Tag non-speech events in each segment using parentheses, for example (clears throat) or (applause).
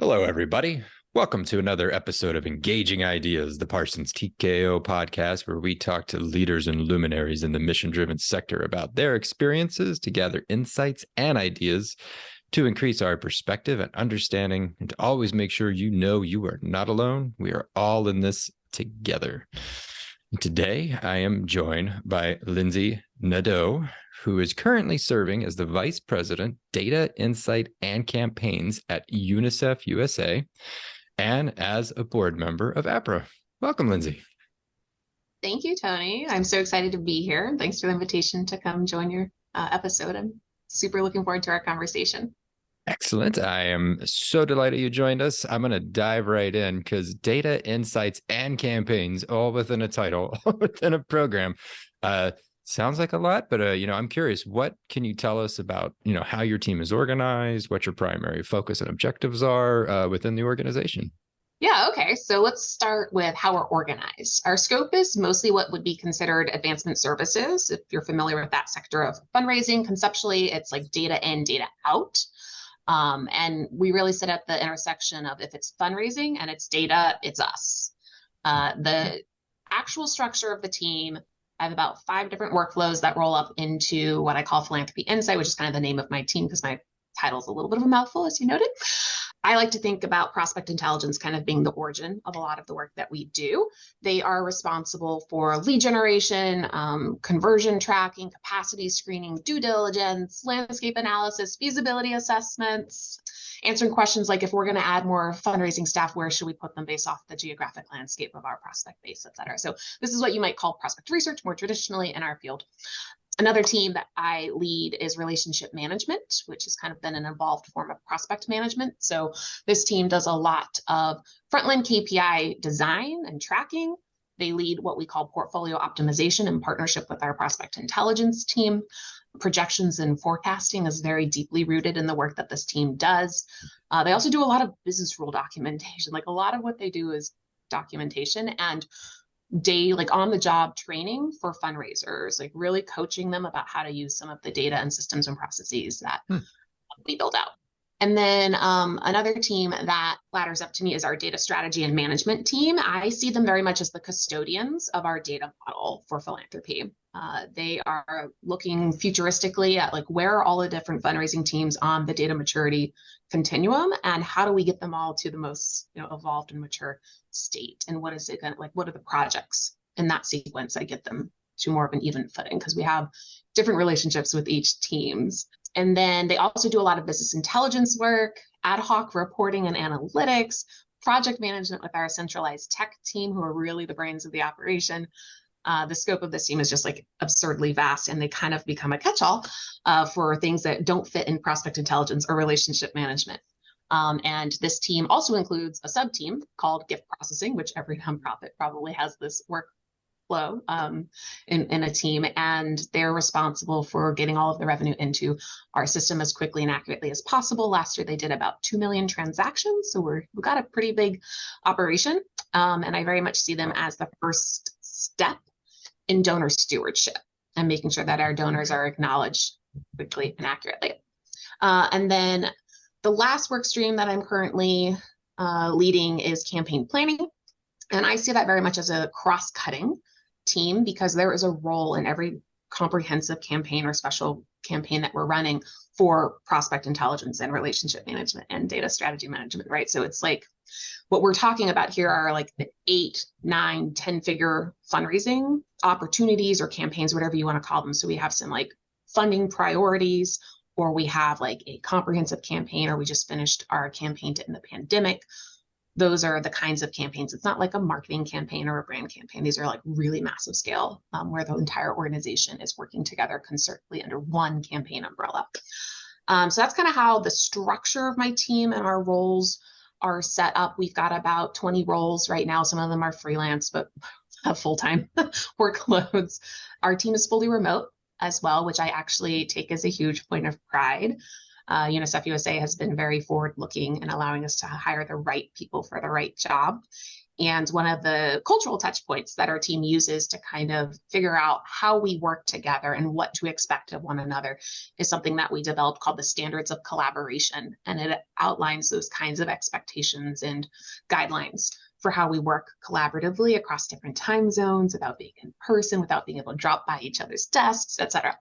Hello, everybody. Welcome to another episode of Engaging Ideas, the Parsons TKO podcast, where we talk to leaders and luminaries in the mission driven sector about their experiences to gather insights and ideas to increase our perspective and understanding, and to always make sure you know you are not alone. We are all in this together. Today, I am joined by Lindsay Nadeau, who is currently serving as the Vice President, Data, Insight, and Campaigns at UNICEF USA, and as a board member of APRA. Welcome, Lindsay. Thank you, Tony. I'm so excited to be here. Thanks for the invitation to come join your uh, episode. I'm super looking forward to our conversation. Excellent. I am so delighted you joined us. I'm going to dive right in because data, insights, and campaigns all within a title, all (laughs) within a program. Uh, sounds like a lot, but uh, you know, I'm curious. What can you tell us about you know how your team is organized, what your primary focus and objectives are uh, within the organization? Yeah, okay. So let's start with how we're organized. Our scope is mostly what would be considered advancement services. If you're familiar with that sector of fundraising, conceptually, it's like data in, data out. Um, and we really sit at the intersection of if it's fundraising and it's data, it's us. Uh, the actual structure of the team, I have about five different workflows that roll up into what I call Philanthropy Insight, which is kind of the name of my team because my title is a little bit of a mouthful, as you noted. I like to think about prospect intelligence kind of being the origin of a lot of the work that we do. They are responsible for lead generation, um, conversion tracking, capacity screening, due diligence, landscape analysis, feasibility assessments, answering questions like if we're going to add more fundraising staff, where should we put them based off the geographic landscape of our prospect base, et cetera. So this is what you might call prospect research more traditionally in our field. Another team that I lead is relationship management, which has kind of been an evolved form of prospect management. So this team does a lot of frontline KPI design and tracking. They lead what we call portfolio optimization in partnership with our prospect intelligence team. Projections and forecasting is very deeply rooted in the work that this team does. Uh, they also do a lot of business rule documentation. Like a lot of what they do is documentation and day like on the job training for fundraisers like really coaching them about how to use some of the data and systems and processes that hmm. we build out and then um, another team that ladders up to me is our data strategy and management team. I see them very much as the custodians of our data model for philanthropy. Uh, they are looking futuristically at like where are all the different fundraising teams on the data maturity continuum and how do we get them all to the most you know evolved and mature state and what is it going like what are the projects in that sequence I get them to more of an even footing because we have different relationships with each teams and then they also do a lot of business intelligence work, ad hoc reporting and analytics, project management with our centralized tech team, who are really the brains of the operation. Uh, the scope of this team is just like absurdly vast, and they kind of become a catch all uh, for things that don't fit in prospect intelligence or relationship management. Um, and this team also includes a sub team called gift processing, which every nonprofit probably has this work um, in, in a team, and they're responsible for getting all of the revenue into our system as quickly and accurately as possible. Last year, they did about 2 million transactions, so we're, we've got a pretty big operation, um, and I very much see them as the first step in donor stewardship and making sure that our donors are acknowledged quickly and accurately. Uh, and then the last work stream that I'm currently uh, leading is campaign planning. And I see that very much as a cross cutting team because there is a role in every comprehensive campaign or special campaign that we're running for prospect intelligence and relationship management and data strategy management, right? So it's like what we're talking about here are like the eight, nine, 10 figure fundraising opportunities or campaigns, whatever you want to call them. So we have some like funding priorities, or we have like a comprehensive campaign, or we just finished our campaign to end the pandemic those are the kinds of campaigns. It's not like a marketing campaign or a brand campaign. These are like really massive scale um, where the entire organization is working together concertedly under one campaign umbrella. Um, so that's kind of how the structure of my team and our roles are set up. We've got about 20 roles right now. Some of them are freelance, but (laughs) have full-time (laughs) workloads. Our team is fully remote as well, which I actually take as a huge point of pride uh, UNICEF USA has been very forward looking and allowing us to hire the right people for the right job. And one of the cultural touch points that our team uses to kind of figure out how we work together and what to expect of one another is something that we developed called the standards of collaboration. And it outlines those kinds of expectations and guidelines for how we work collaboratively across different time zones without being in person, without being able to drop by each other's desks, et cetera.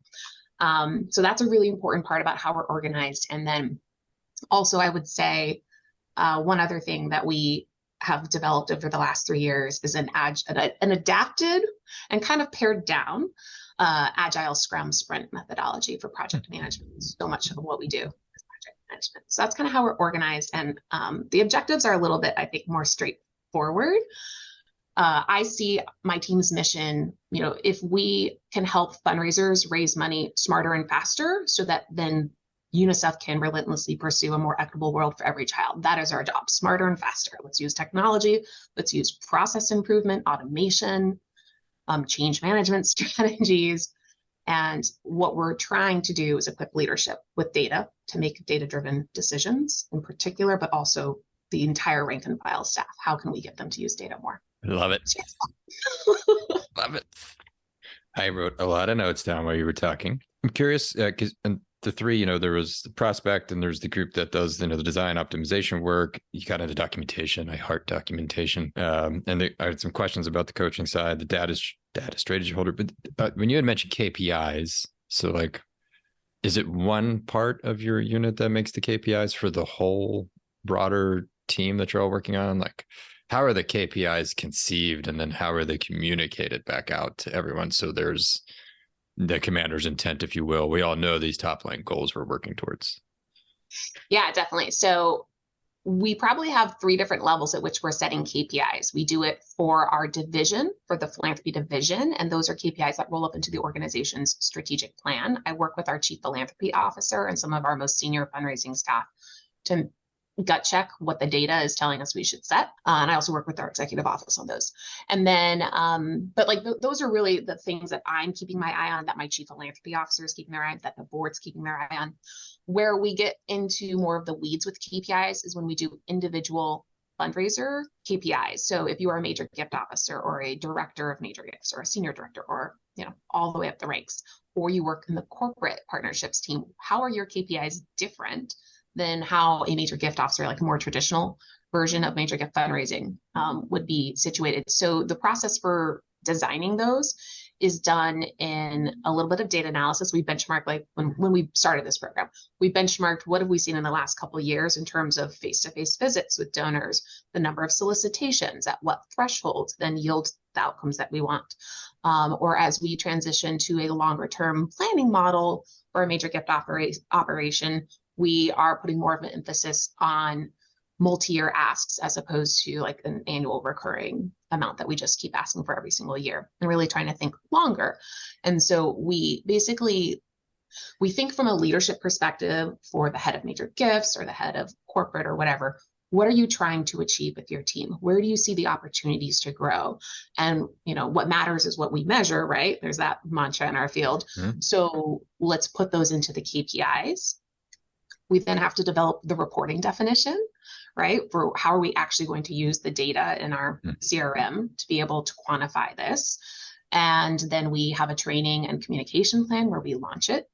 Um, so that's a really important part about how we're organized. And then also, I would say uh, one other thing that we have developed over the last three years is an, an adapted and kind of pared down uh, agile scrum sprint methodology for project management. So much of what we do is project management. So that's kind of how we're organized. And um, the objectives are a little bit, I think, more straightforward. Uh, I see my team's mission, you know, if we can help fundraisers raise money smarter and faster so that then UNICEF can relentlessly pursue a more equitable world for every child. That is our job, smarter and faster. Let's use technology, let's use process improvement, automation, um, change management (laughs) strategies. And what we're trying to do is equip leadership with data to make data driven decisions in particular, but also the entire rank and file staff. How can we get them to use data more? Love it. (laughs) Love it. I wrote a lot of notes down while you were talking. I'm curious because uh, the three, you know, there was the prospect and there's the group that does, you know, the design optimization work. You got into documentation. I heart documentation. Um, and I had some questions about the coaching side, the data data strategy holder. But uh, when you had mentioned KPIs, so like, is it one part of your unit that makes the KPIs for the whole broader team that you're all working on? Like, how are the KPIs conceived, and then how are they communicated back out to everyone? So there's the commander's intent, if you will. We all know these top line goals we're working towards. Yeah, definitely. So we probably have three different levels at which we're setting KPIs. We do it for our division, for the philanthropy division, and those are KPIs that roll up into the organization's strategic plan. I work with our chief philanthropy officer and some of our most senior fundraising staff to gut check what the data is telling us we should set. Uh, and I also work with our executive office on those. And then, um, but like th- those are really the things that I'm keeping my eye on, that my chief philanthropy officer is keeping their eye on, that the board's keeping their eye on. Where we get into more of the weeds with KPIs is when we do individual fundraiser KPIs. So if you are a major gift officer or a director of major gifts or a senior director or you know all the way up the ranks, or you work in the corporate partnerships team, how are your KPIs different than how a major gift officer, like a more traditional version of major gift fundraising, um, would be situated. So the process for designing those is done in a little bit of data analysis. We benchmark like when, when we started this program, we benchmarked what have we seen in the last couple years in terms of face-to-face visits with donors, the number of solicitations, at what thresholds then yield the outcomes that we want. Um, or as we transition to a longer term planning model for a major gift opera- operation, we are putting more of an emphasis on multi-year asks as opposed to like an annual recurring amount that we just keep asking for every single year and really trying to think longer. And so we basically we think from a leadership perspective for the head of major gifts or the head of corporate or whatever what are you trying to achieve with your team? Where do you see the opportunities to grow? And you know what matters is what we measure right? There's that mantra in our field. Mm-hmm. so let's put those into the kpis we then have to develop the reporting definition, right? For how are we actually going to use the data in our CRM hmm. to be able to quantify this. And then we have a training and communication plan where we launch it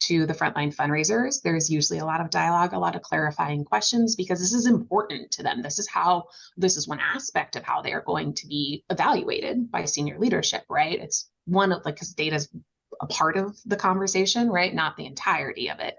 to the frontline fundraisers. There's usually a lot of dialogue, a lot of clarifying questions because this is important to them. This is how, this is one aspect of how they are going to be evaluated by senior leadership, right? It's one of like, because data is a part of the conversation, right? Not the entirety of it.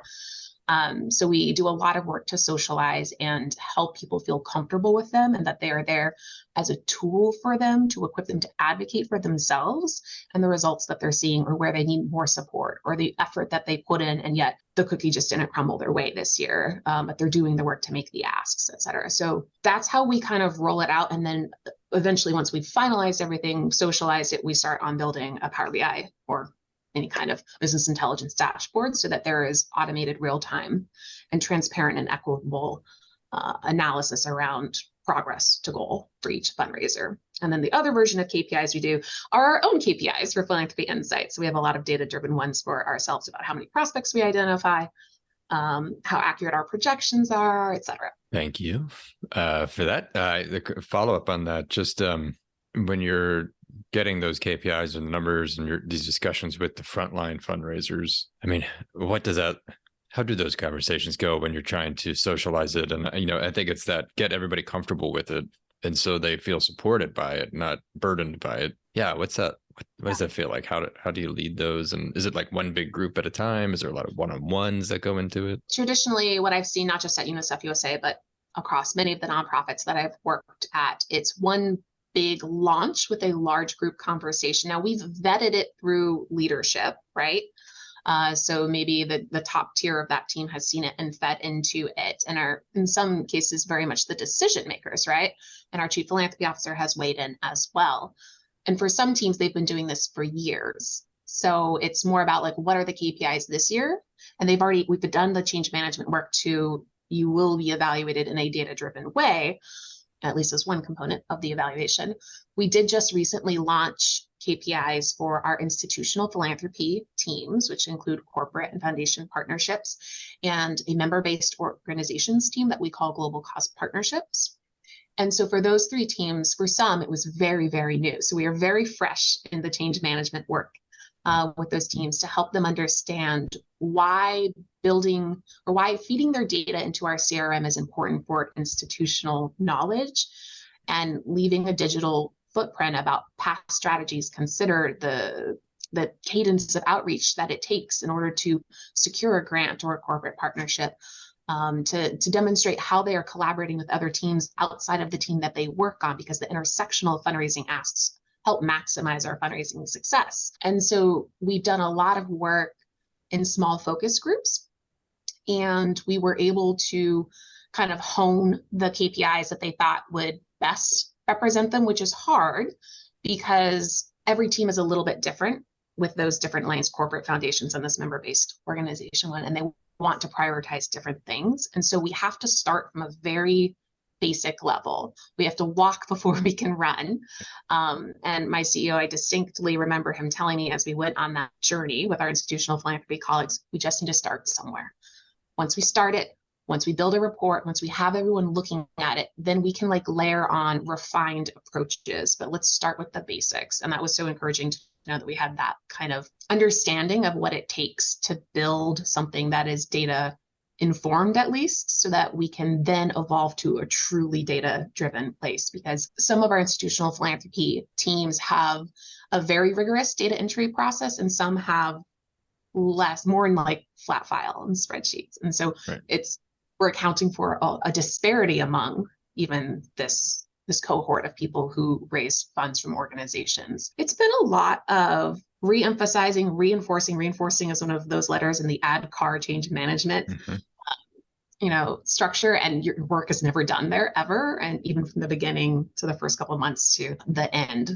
Um, so we do a lot of work to socialize and help people feel comfortable with them and that they are there as a tool for them to equip them to advocate for themselves and the results that they're seeing or where they need more support or the effort that they put in. And yet the cookie just didn't crumble their way this year um, but they're doing the work to make the asks et cetera. So that's how we kind of roll it out. And then eventually once we've finalized everything socialized it we start on building a power bi or any kind of business intelligence dashboard so that there is automated real time and transparent and equitable uh, analysis around progress to goal for each fundraiser. And then the other version of KPIs we do are our own KPIs for philanthropy insights. So we have a lot of data driven ones for ourselves about how many prospects we identify, um, how accurate our projections are, et cetera. Thank you uh, for that. Uh, the follow up on that, just um, when you're getting those KPIs and the numbers and your, these discussions with the frontline fundraisers, I mean, what does that? How do those conversations go when you're trying to socialize it? And you know, I think it's that get everybody comfortable with it, and so they feel supported by it, not burdened by it. Yeah, what's that? What, what does that feel like? How do how do you lead those? And is it like one big group at a time? Is there a lot of one on ones that go into it? Traditionally, what I've seen, not just at UNICEF USA, but across many of the nonprofits that I've worked at, it's one big launch with a large group conversation. Now we've vetted it through leadership, right? Uh, so maybe the, the top tier of that team has seen it and fed into it and are in some cases very much the decision makers, right? And our chief philanthropy officer has weighed in as well. And for some teams, they've been doing this for years. So it's more about like what are the KPIs this year? And they've already we've done the change management work to you will be evaluated in a data driven way at least as one component of the evaluation. We did just recently launch KPIs for our institutional philanthropy teams, which include corporate and foundation partnerships, and a member based organizations team that we call Global Cause Partnerships. And so for those three teams, for some, it was very, very new. So we are very fresh in the change management work uh, with those teams to help them understand why building or why feeding their data into our CRM is important for institutional knowledge and leaving a digital footprint about past strategies consider the the cadence of outreach that it takes in order to secure a grant or a corporate partnership um, to, to demonstrate how they are collaborating with other teams outside of the team that they work on because the intersectional fundraising asks help maximize our fundraising success. And so we've done a lot of work in small focus groups, and we were able to kind of hone the KPIs that they thought would best represent them, which is hard because every team is a little bit different with those different lines, corporate foundations and this member based organization one, and they want to prioritize different things. And so we have to start from a very basic level. We have to walk (laughs) before we can run. Um, and my CEO, I distinctly remember him telling me as we went on that journey with our institutional philanthropy colleagues, we just need to start somewhere. Once we start it, once we build a report, once we have everyone looking at it, then we can like layer on refined approaches. But let's start with the basics. And that was so encouraging to know that we had that kind of understanding of what it takes to build something that is data informed at least so that we can then evolve to a truly data driven place because some of our institutional philanthropy teams have a very rigorous data entry process and some have less more in like flat file and spreadsheets. And so right. it's we're accounting for a, a disparity among even this this cohort of people who raise funds from organizations. It's been a lot of re-emphasizing reinforcing reinforcing is one of those letters in the ADKAR change management mm-hmm you know structure and your work is never done there ever. And even from the beginning to the first couple of months to the end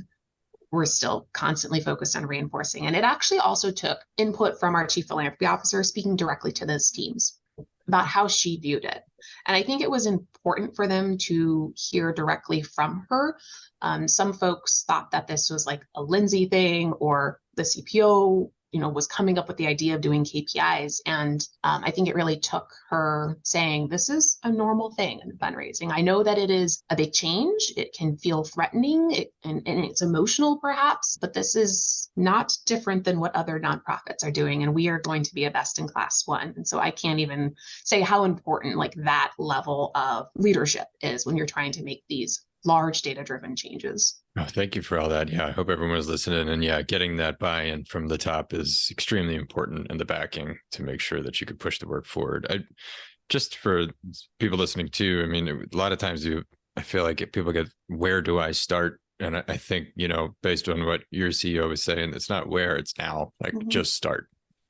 we're still constantly focused on reinforcing. And it actually also took input from our chief philanthropy officer speaking directly to those teams about how she viewed it. And i think it was important for them to hear directly from her. Um, some folks thought that this was like a lindsay thing or the cpo you know was coming up with the idea of doing KPIs, and um, I think it really took her saying this is a normal thing in fundraising. I know that it is a big change; it can feel threatening, it, and, and it's emotional perhaps, but this is not different than what other nonprofits are doing, and we are going to be a best in class one. And so I can't even say how important like that level of leadership is when you're trying to make these large data driven changes. Oh, thank you for all that. Yeah, I hope everyone was listening. And yeah, getting that buy in from the top is extremely important and the backing to make sure that you could push the work forward. I just for people listening too, I mean, a lot of times you, I feel like people get, where do I start? And I think, you know, based on what your CEO was saying, it's not where, it's now. Like mm-hmm. just start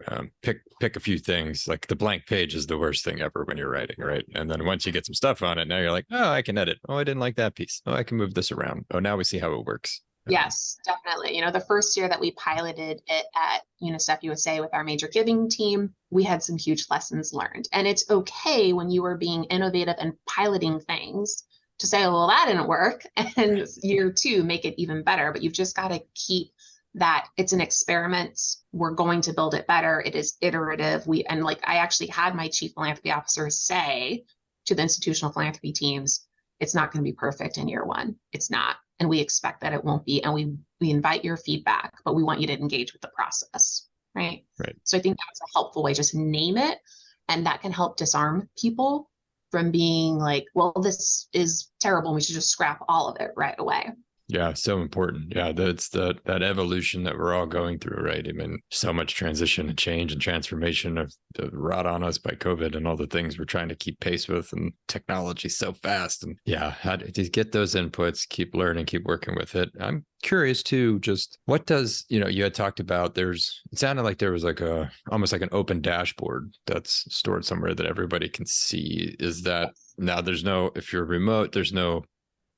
um, pick pick a few things. Like the blank page is the worst thing ever when you're writing, right? And then once you get some stuff on it, now you're like, oh, I can edit. Oh, I didn't like that piece. Oh, I can move this around. Oh, now we see how it works. Yes, definitely. You know, the first year that we piloted it at UNICEF USA with our major giving team, we had some huge lessons learned. And it's okay when you are being innovative and piloting things to say, well, that didn't work. (laughs) And year two, make it even better. But you've just got to keep that it's an experiment we're going to build it better it is iterative we and like i actually had my chief philanthropy officer say to the institutional philanthropy teams, it's not going to be perfect in year one. It's not. And we expect that it won't be. And we we invite your feedback, but we want you to engage with the process. Right. Right. So I think that's a helpful way. Just name it. And that can help disarm people from being like, well, this is terrible. We should just scrap all of it right away. Yeah, so important. Yeah, that's the that evolution that we're all going through, right? I mean, so much transition and change and transformation of the rot on us by COVID and all the things we're trying to keep pace with, and technology so fast. And yeah, how to, to get those inputs, keep learning, keep working with it. I'm curious too, just what does you know? You had talked about there's. It sounded like there was like a almost like an open dashboard that's stored somewhere that everybody can see. Is that now? There's no if you're remote, there's no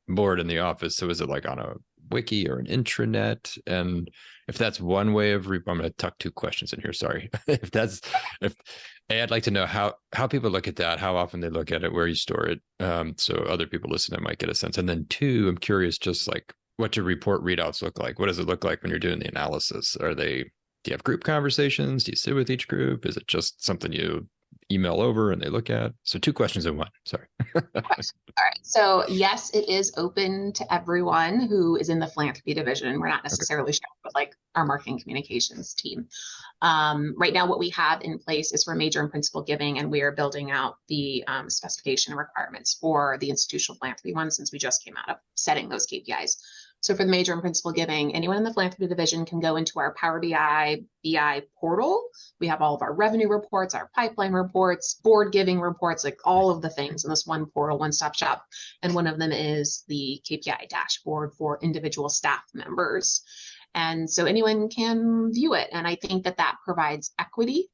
board in the office. So is it like on a wiki or an intranet? And if that's one way of, re- I'm going to tuck two questions in here. Sorry. (laughs) if that's, if i I'd like to know how, how people look at that, how often they look at it, where you store it. Um, so other people listening might get a sense. And then two, I'm curious, just like what your report readouts look like. What does it look like when you're doing the analysis? Are they, do you have group conversations? Do you sit with each group? Is it just something you email over and they look at? So two questions in one. Sorry. (laughs) All right. So yes, it is open to everyone who is in the philanthropy division. We're not necessarily okay. with like our marketing communications team. Um, right now, what we have in place is for major and principal giving, and we are building out the um, specification requirements for the institutional philanthropy one since we just came out of setting those KPIs. So for the major and principal giving, anyone in the philanthropy division can go into our Power BI BI portal. We have all of our revenue reports, our pipeline reports, board giving reports, like all of the things in this one portal, one stop shop. And one of them is the KPI dashboard for individual staff members. And so anyone can view it. And I think that that provides equity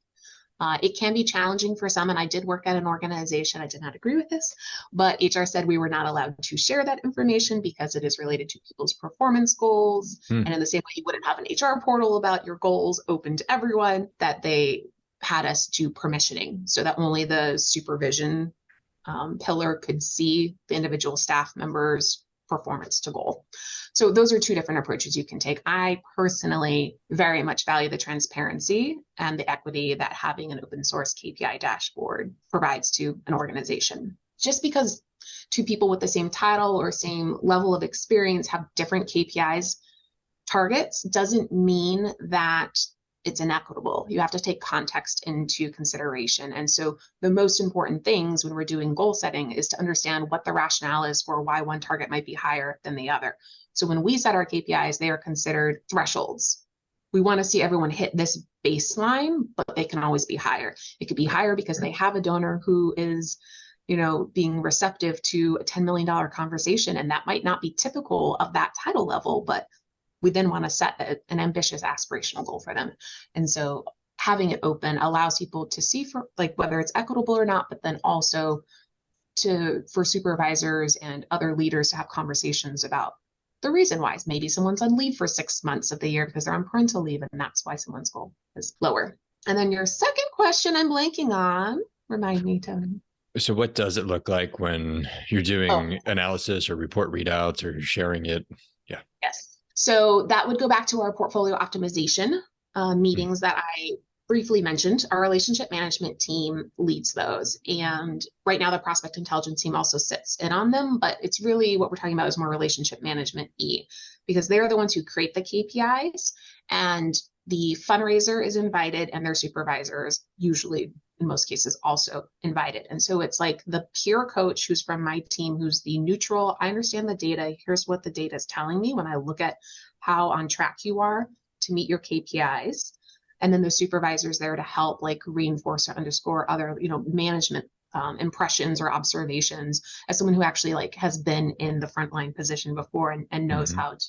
uh, it can be challenging for some, and I did work at an organization. I did not agree with this, but HR said we were not allowed to share that information because it is related to people's performance goals. Hmm. And in the same way, you wouldn't have an HR portal about your goals open to everyone, that they had us do permissioning so that only the supervision um, pillar could see the individual staff members' performance to goal. So those are two different approaches you can take. I personally very much value the transparency and the equity that having an open source KPI dashboard provides to an organization. Just because two people with the same title or same level of experience have different KPIs targets doesn't mean that it's inequitable. You have to take context into consideration. And so the most important things when we're doing goal setting is to understand what the rationale is for why one target might be higher than the other. So when we set our KPIs, they are considered thresholds. We want to see everyone hit this baseline, but they can always be higher. It could be higher because they have a donor who is you know, being receptive to a $10 million conversation. And that might not be typical of that title level, but we then want to set a, an ambitious aspirational goal for them. And so having it open allows people to see for like whether it's equitable or not, but then also to for supervisors and other leaders to have conversations about the reason why. is Maybe someone's on leave for six months of the year because they're on parental leave, and that's why someone's goal is lower. And then your second question I'm blanking on. Remind me, Tony. So what does it look like when you're doing oh. analysis or report readouts or sharing it? Yeah. Yes. So that would go back to our portfolio optimization uh, meetings that I briefly mentioned. Our relationship management team leads those. And right now, the prospect intelligence team also sits in on them, but it's really what we're talking about is more relationship management E, because they're the ones who create the KPIs. And the fundraiser is invited, and their supervisors usually in most cases also invited. And so it's like the peer coach who's from my team, who's the neutral, I understand the data. Here's what the data is telling me when I look at how on track you are to meet your KPIs. And then the supervisors there to help like reinforce or underscore other, you know, management um, impressions or observations as someone who actually like has been in the frontline position before and, and knows mm-hmm. how to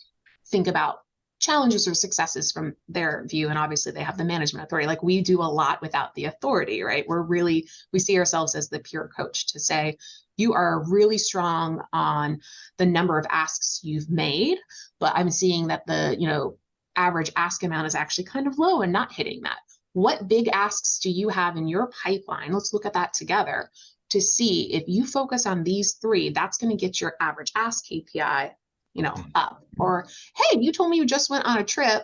think about challenges or successes from their view and obviously they have the management authority. Like we do a lot without the authority right? We're really we see ourselves as the peer coach to say you are really strong on the number of asks you've made but i'm seeing that the you know average ask amount is actually kind of low and not hitting that. What big asks do you have in your pipeline? Let's look at that together to see if you focus on these three that's going to get your average ask kpi you know, mm. up. Or, hey, you told me you just went on a trip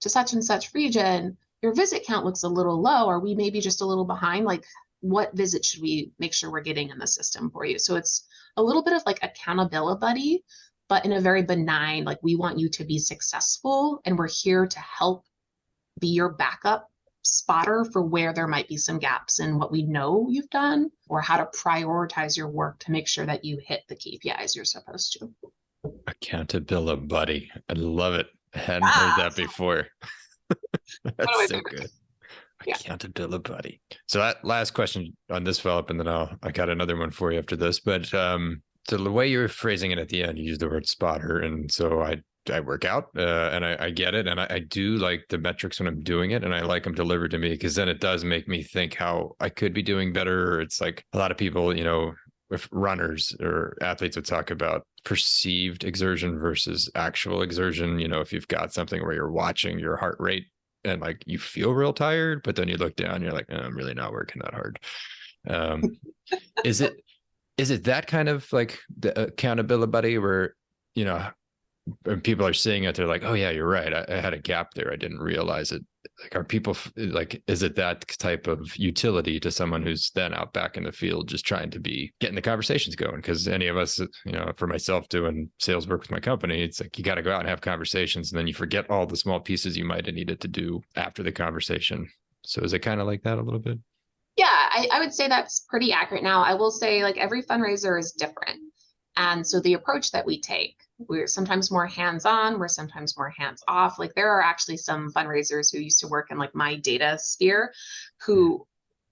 to such and such region. Your visit count looks a little low. Are we maybe just a little behind? Like, what visit should we make sure we're getting in the system for you? So it's a little bit of like accountability buddy, but in a very benign, like we want you to be successful and we're here to help be your backup spotter for where there might be some gaps in what we know you've done or how to prioritize your work to make sure that you hit the KPIs you're supposed to. Accountability buddy. I love it. I hadn't ah, heard that before. (laughs) That's so good. Yeah. Accountability buddy. So that last question on this Philip, and then I'll I got another one for you after this. But um so the way you were phrasing it at the end, you use the word spotter. And so I I work out uh, and I, I, get it. And I, I, do like the metrics when I'm doing it and I like them delivered to me because then it does make me think how I could be doing better. It's like a lot of people, you know, if runners or athletes would talk about perceived exertion versus actual exertion. You know, if you've got something where you're watching your heart rate and like you feel real tired, but then you look down, you're like, oh, I'm really not working that hard. Um, (laughs) is it is it that kind of like the accountability buddy where you know people are seeing it they're like oh yeah you're right I, I, had a gap there i didn't realize it like are people like is it that type of utility to someone who's then out back in the field just trying to be getting the conversations going? Because any of us you know for myself doing sales work with my company it's like you got to go out and have conversations and then you forget all the small pieces you might have needed to do after the conversation. So is it kind of like that a little bit? Yeah I, I would say that's pretty accurate. Now i will say like every fundraiser is different and so the approach that we take we're sometimes more hands-on we're sometimes more hands-off like there are actually some fundraisers who used to work in like my data sphere who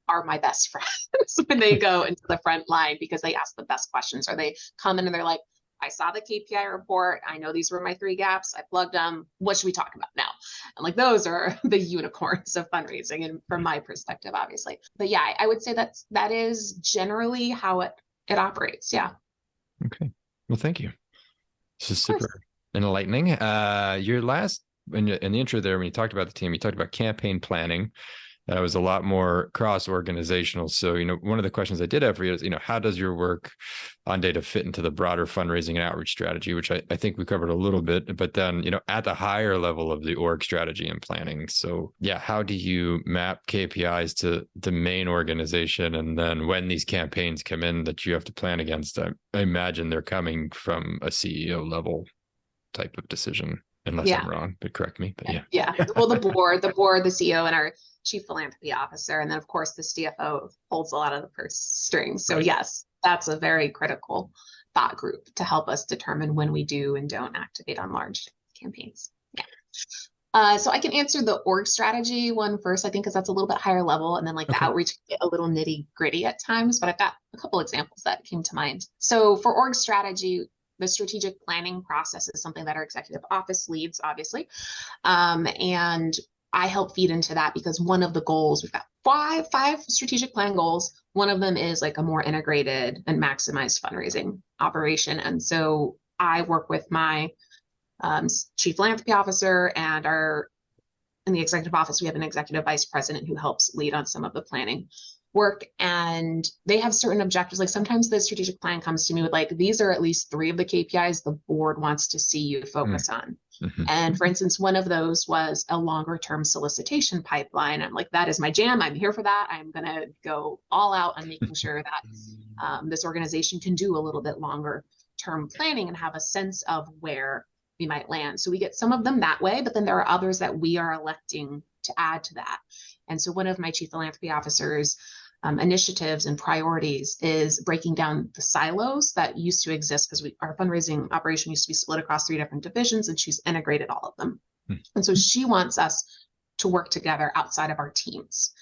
are my best (laughs) friends when they go into the front line because they ask the best questions or they come in and they're like I saw the KPI report. I know these were my three gaps. I plugged them. What should we talk about now? And like those are (laughs) the unicorns of fundraising, and from my perspective, obviously. But yeah, I would say that's that is generally how it it operates. Yeah. Okay. Well, thank you. This is super enlightening. Uh, your last in, in the intro there, when you talked about the team, you talked about campaign planning. That was a lot more cross organizational. So, you know, one of the questions I did have for you is, you know, how does your work on data fit into the broader fundraising and outreach strategy, which I, I think we covered a little bit, but then, you know, at the higher level of the org strategy and planning. So, yeah, how do you map KPIs to the main organization? And then when these campaigns come in that you have to plan against, I, I imagine they're coming from a CEO level type of decision unless yeah. I'm wrong, but correct me. But yeah. Yeah. Well, the board, the board, the CEO, and our chief philanthropy officer. And then, of course, the CFO holds a lot of the purse strings. So, right. yes, that's a very critical thought group to help us determine when we do and don't activate on large campaigns. Yeah. Uh, so I can answer the org strategy one first, I think, because that's a little bit higher level, and then like okay. the outreach get a little nitty gritty at times. But I've got a couple examples that came to mind. So for org strategy, the strategic planning process is something that our executive office leads, obviously, um, and I help feed into that because one of the goals we've got five five strategic plan goals. One of them is like a more integrated and maximized fundraising operation, and so I work with my um, chief philanthropy officer and our in the executive office we have an executive vice president who helps lead on some of the planning work and they have certain objectives like sometimes the strategic plan comes to me with like these are at least three of the kpis the board wants to see you focus mm. on mm-hmm. and for instance one of those was a longer term solicitation pipeline. I'm like that is my jam. I'm here for that. I'm going to go all out on making (laughs) sure that um, this organization can do a little bit longer term planning and have a sense of where we might land. So we get some of them that way but then there are others that we are electing to add to that. And so one of my chief philanthropy officers um, initiatives and priorities is breaking down the silos that used to exist because our fundraising operation used to be split across three different divisions and she's integrated all of them. Hmm. And so she wants us to work together outside of our teams,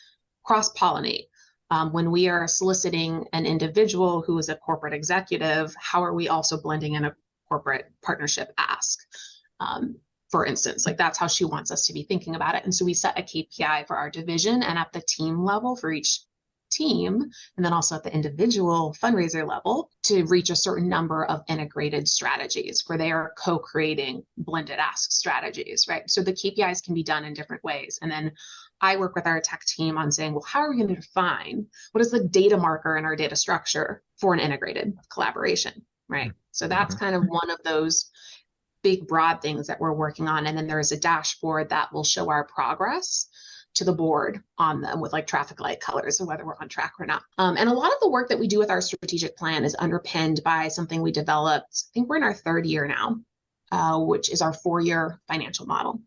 cross pollinate. Um, when we are soliciting an individual who is a corporate executive, how are we also blending in a corporate partnership ask? Um, for instance, like that's how she wants us to be thinking about it. And so we set a KPI for our division and at the team level for each team and then also at the individual fundraiser level to reach a certain number of integrated strategies where they are co-creating blended ask strategies right? So the kpis can be done in different ways. And then i work with our tech team on saying well how are we going to define what is the data marker in our data structure for an integrated collaboration? Right? So that's mm-hmm. kind of one of those big broad things that we're working on. And then there's a dashboard that will show our progress to the board on them with like traffic light colors and whether we're on track or not. Um, and a lot of the work that we do with our strategic plan is underpinned by something we developed. I think we're in our third year now, uh, which is our four-year financial model.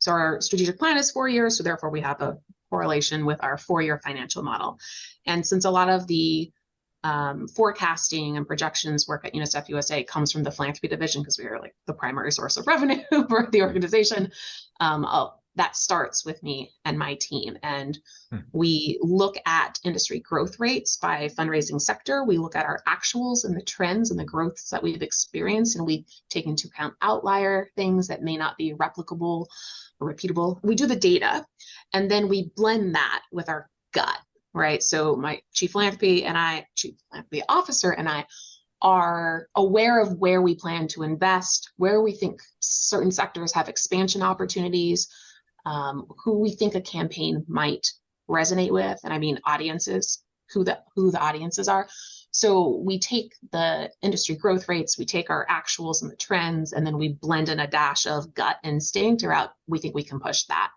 So our strategic plan is four years, so therefore we have a correlation with our four-year financial model. And since a lot of the um, forecasting and projections work at UNICEF USA comes from the philanthropy division because we are like the primary source of revenue (laughs) for the organization. Um, that starts with me and my team. And hmm. we look at industry growth rates by fundraising sector. We look at our actuals and the trends and the growths that we've experienced, and we take into account outlier things that may not be replicable or repeatable. We do the data, and then we blend that with our gut, right? So my chief philanthropy and I, chief philanthropy officer and I are aware of where we plan to invest, where we think certain sectors have expansion opportunities, um, who we think a campaign might resonate with, and I mean audiences, who the who the audiences are. So we take the industry growth rates, we take our actuals and the trends, and then we blend in a dash of gut instinct around we think we can push that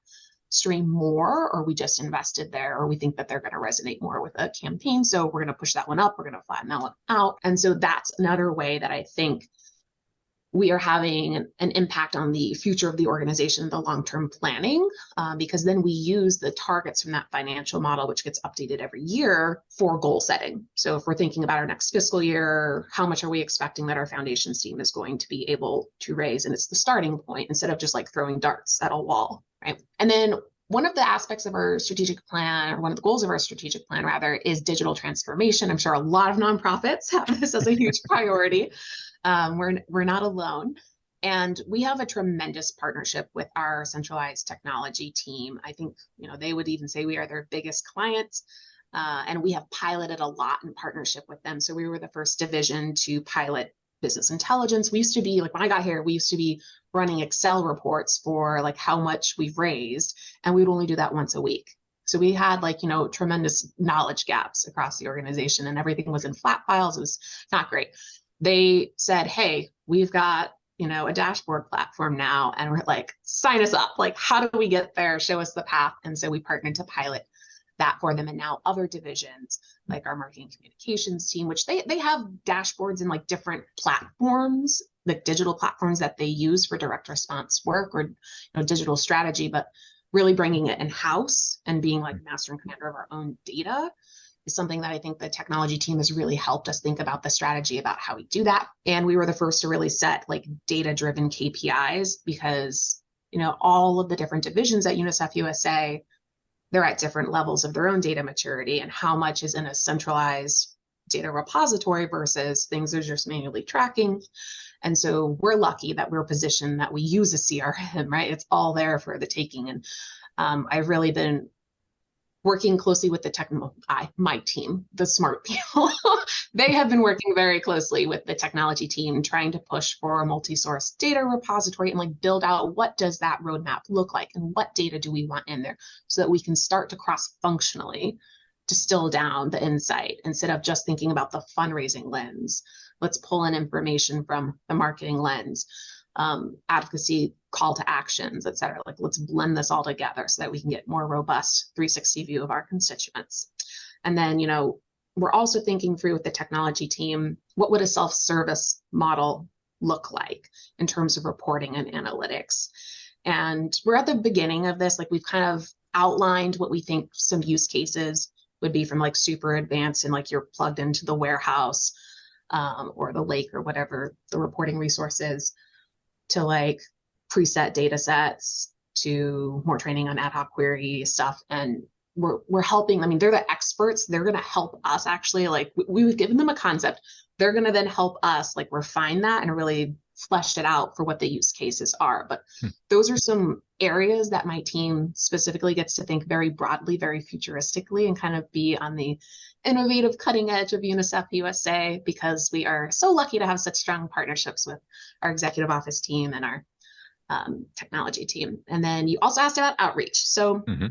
stream more, or we just invested there, or we think that they're going to resonate more with a campaign. So we're going to push that one up, we're going to flatten that one out. And so that's another way that I think we are having an, impact on the future of the organization, the long-term planning, uh, because then we use the targets from that financial model, which gets updated every year for goal setting. So if we're thinking about our next fiscal year, how much are we expecting that our foundations team is going to be able to raise? And it's the starting point instead of just like throwing darts at a wall, right? And then one of the aspects of our strategic plan, or one of the goals of our strategic plan, rather, is digital transformation. I'm sure a lot of nonprofits have this as a huge (laughs) priority. Um, we're, we're not alone. And we have a tremendous partnership with our centralized technology team. I think, you know, they would even say we are their biggest client. Uh, and we have piloted a lot in partnership with them. So we were the first division to pilot business intelligence. We used to be like when I got here, we used to be running Excel reports for like how much we've raised, and we would only do that once a week. So we had like, you know, tremendous knowledge gaps across the organization and everything was in flat files. It was not great they said, hey, we've got you know a dashboard platform now and we're like sign us up. Like how do we get there? Show us the path. And so we partnered to pilot that for them and now other divisions like our marketing communications team which they they have dashboards in like different platforms like digital platforms that they use for direct response work or you know digital strategy but really bringing it in house and being like mm-hmm. master and commander of our own data is something that I think the technology team has really helped us think about the strategy about how we do that. And we were the first to really set like data driven KPIs because, you know, all of the different divisions at UNICEF USA, they're at different levels of their own data maturity and how much is in a centralized data repository versus things are just manually tracking. And so we're lucky that we're positioned that we use a CRM, right? It's all there for the taking. And um, I've really been working closely with the technical my team, the smart people. (laughs) they have been working very closely with the technology team, trying to push for a multi-source data repository and like build out what does that roadmap look like and what data do we want in there so that we can start to cross-functionally distill down the insight instead of just thinking about the fundraising lens. Let's pull in information from the marketing lens um, advocacy call to actions, et cetera. Like let's blend this all together so that we can get more robust 360 view of our constituents. And then, you know, we're also thinking through with the technology team, what would a self-service model look like in terms of reporting and analytics? And we're at the beginning of this, like we've kind of outlined what we think some use cases would be from like super advanced and like you're plugged into the warehouse um, or the lake or whatever the reporting resource is to like preset data sets to more training on ad hoc query stuff and we're, we're helping i mean they're the experts they're going to help us actually like we, we've given them a concept they're going to then help us like refine that and really fleshed it out for what the use cases are. But hmm. those are some areas that my team specifically gets to think very broadly, very futuristically, and kind of be on the innovative cutting edge of UNICEF USA because we are so lucky to have such strong partnerships with our executive office team and our um, technology team. And then you also asked about outreach. So mm-hmm.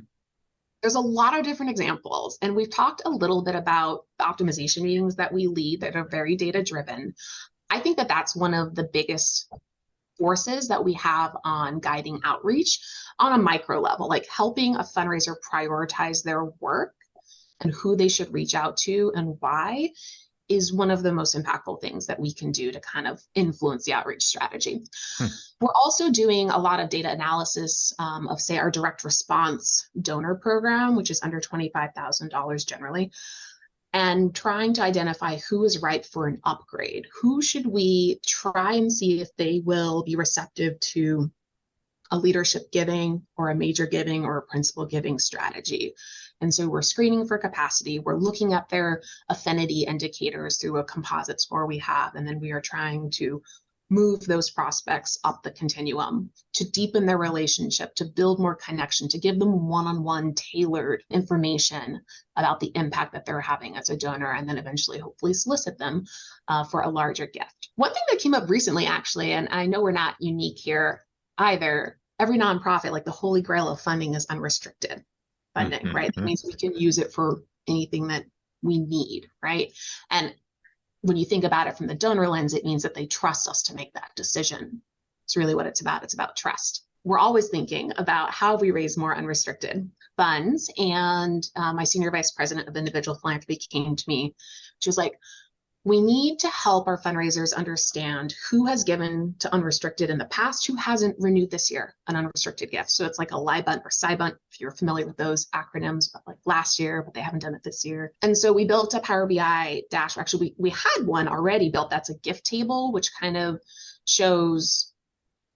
there's a lot of different examples, and we've talked a little bit about the optimization meetings that we lead that are very data driven. I think that that's one of the biggest forces that we have on guiding outreach on a micro level, like helping a fundraiser prioritize their work and who they should reach out to and why is one of the most impactful things that we can do to kind of influence the outreach strategy. Hmm. We're also doing a lot of data analysis um, of, say, our direct response donor program, which is under $25,000 generally, and trying to identify who is ripe for an upgrade. Who should we try and see if they will be receptive to a leadership giving or a major giving or a principal giving strategy? And so we're screening for capacity. We're looking at their affinity indicators through a composite score we have. And then we are trying to move those prospects up the continuum to deepen their relationship, to build more connection, to give them one on one tailored information about the impact that they're having as a donor, and then eventually, hopefully, solicit them uh, for a larger gift. One thing that came up recently, actually, and I know we're not unique here either, every nonprofit, like the holy grail of funding, is unrestricted funding, mm-hmm. right? That mm-hmm. means we can use it for anything that we need, right? And when you think about it from the donor lens, it means that they trust us to make that decision. It's really what it's about. It's about trust. We're always thinking about how we raise more unrestricted funds. And uh, my senior vice president of individual philanthropy came to me. She was like, we need to help our fundraisers understand who has given to unrestricted in the past, who hasn't renewed this year an unrestricted gift. So it's like a LIBUNT or SIBUNT, if you're familiar with those acronyms, but like last year, but they haven't done it this year. And so we built a Power BI dash. Actually, we, we had one already built that's a gift table, which kind of shows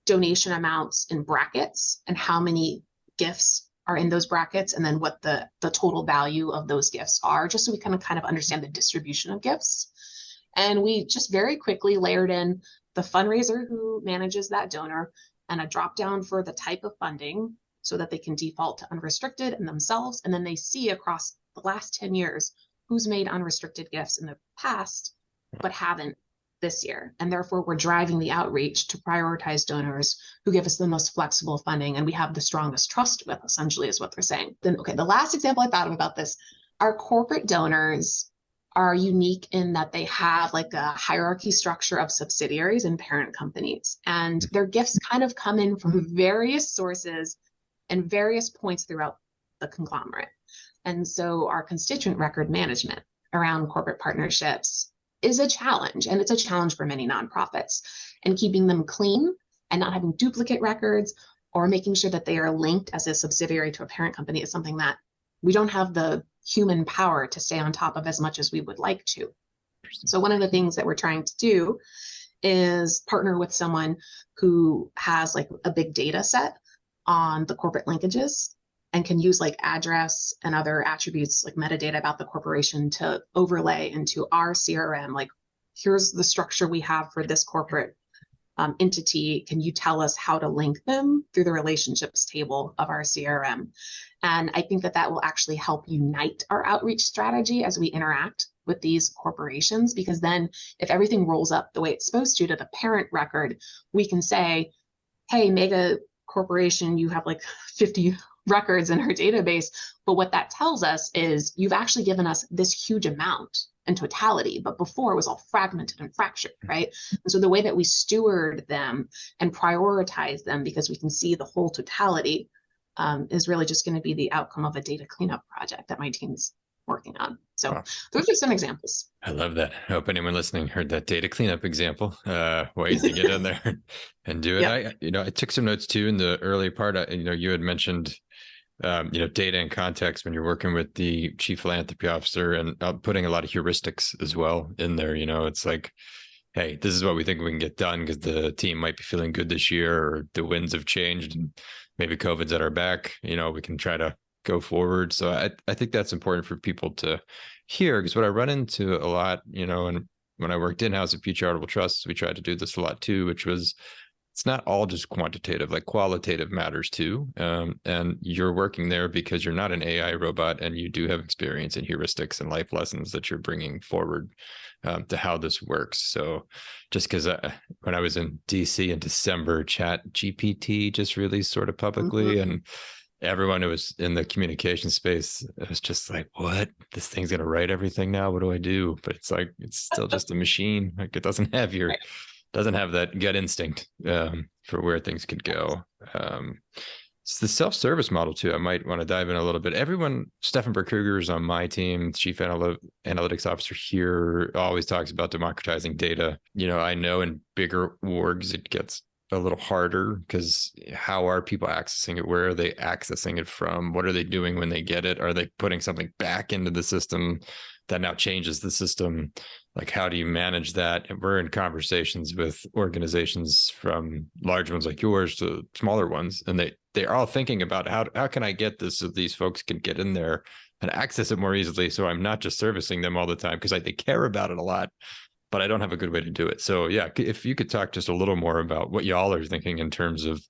donation amounts in brackets and how many gifts are in those brackets and then what the the total value of those gifts are just so we can kind of understand the distribution of gifts and we just very quickly layered in the fundraiser who manages that donor and a drop down for the type of funding so that they can default to unrestricted and themselves. And then they see across the last 10 years who's made unrestricted gifts in the past, but haven't this year. And therefore, we're driving the outreach to prioritize donors who give us the most flexible funding and we have the strongest trust with, essentially, is what they're saying. Then, okay, the last example I thought of about this our corporate donors are unique in that they have like a hierarchy structure of subsidiaries and parent companies. And their gifts kind of come in from various sources and various points throughout the conglomerate. And so our constituent record management around corporate partnerships is a challenge. And it's a challenge for many nonprofits. And keeping them clean and not having duplicate records or making sure that they are linked as a subsidiary to a parent company is something that we don't have the human power to stay on top of as much as we would like to. So one of the things that we're trying to do is partner with someone who has like a big data set on the corporate linkages and can use like address and other attributes like metadata about the corporation to overlay into our CRM like here's the structure we have for this corporate um, entity, can you tell us how to link them through the relationships table of our CRM? And I think that that will actually help unite our outreach strategy as we interact with these corporations, because then if everything rolls up the way it's supposed to to the parent record, we can say, hey, mega corporation, you have like (laughs) 50 records in our database. But what that tells us is you've actually given us this huge amount in totality, but before it was all fragmented and fractured, mm-hmm. right? And so the way that we steward them and prioritize them because we can see the whole totality um, is really just going to be the outcome of a data cleanup project that my team's working on. So wow. those are some examples. I love that. I hope anyone listening heard that data cleanup example. Uh, ways to get in (laughs) there and do it. Yep. I, you know, I took some notes too in the early part. I, you know, you had mentioned um, you know data and context when you're working with the chief philanthropy officer and uh, putting a lot of heuristics as well in there you know it's like hey this is what we think we can get done because the team might be feeling good this year or the winds have changed and maybe covid's at our back you know we can try to go forward. So i, I think that's important for people to hear because what i run into a lot you know and when i worked in-house at Pew Charitable Trusts we tried to do this a lot too which was it's not all just quantitative like qualitative matters too um, and you're working there because you're not an ai robot and you do have experience in heuristics and life lessons that you're bringing forward um, to how this works. So just because when i was in dc in december chat gpt just released sort of publicly mm-hmm. and everyone who was in the communication space it was just like what? This thing's going to write everything now? What do i do? But it's like it's still just a machine. Like it doesn't have your doesn't have that gut instinct um, for where things could go. Um, it's the self-service model too. I might want to dive in a little bit. Everyone, Stefan Berkruger is on my team, chief Anal- analytics officer here, always talks about democratizing data. You know, I know in bigger orgs it gets a little harder because how are people accessing it? Where are they accessing it from? What are they doing when they get it? Are they putting something back into the system that now changes the system? Like, how do you manage that? And we're in conversations with organizations from large ones like yours to smaller ones, and they they're all thinking about how how can I get this so these folks can get in there and access it more easily. So I'm not just servicing them all the time because they care about it a lot, but I don't have a good way to do it. So yeah, if you could talk just a little more about what y'all are thinking in terms of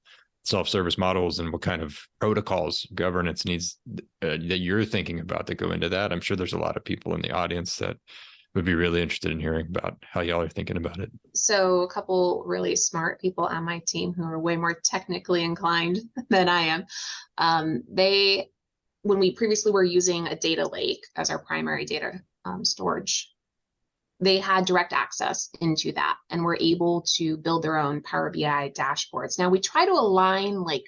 self-service models and what kind of protocols governance needs uh, that you're thinking about that go into that. I'm sure there's a lot of people in the audience that would be really interested in hearing about how y'all are thinking about it. So a couple really smart people on my team who are way more technically inclined (laughs) than I am. Um, they, when we previously were using a data lake as our primary data um, storage they had direct access into that and were able to build their own Power BI dashboards. Now we try to align like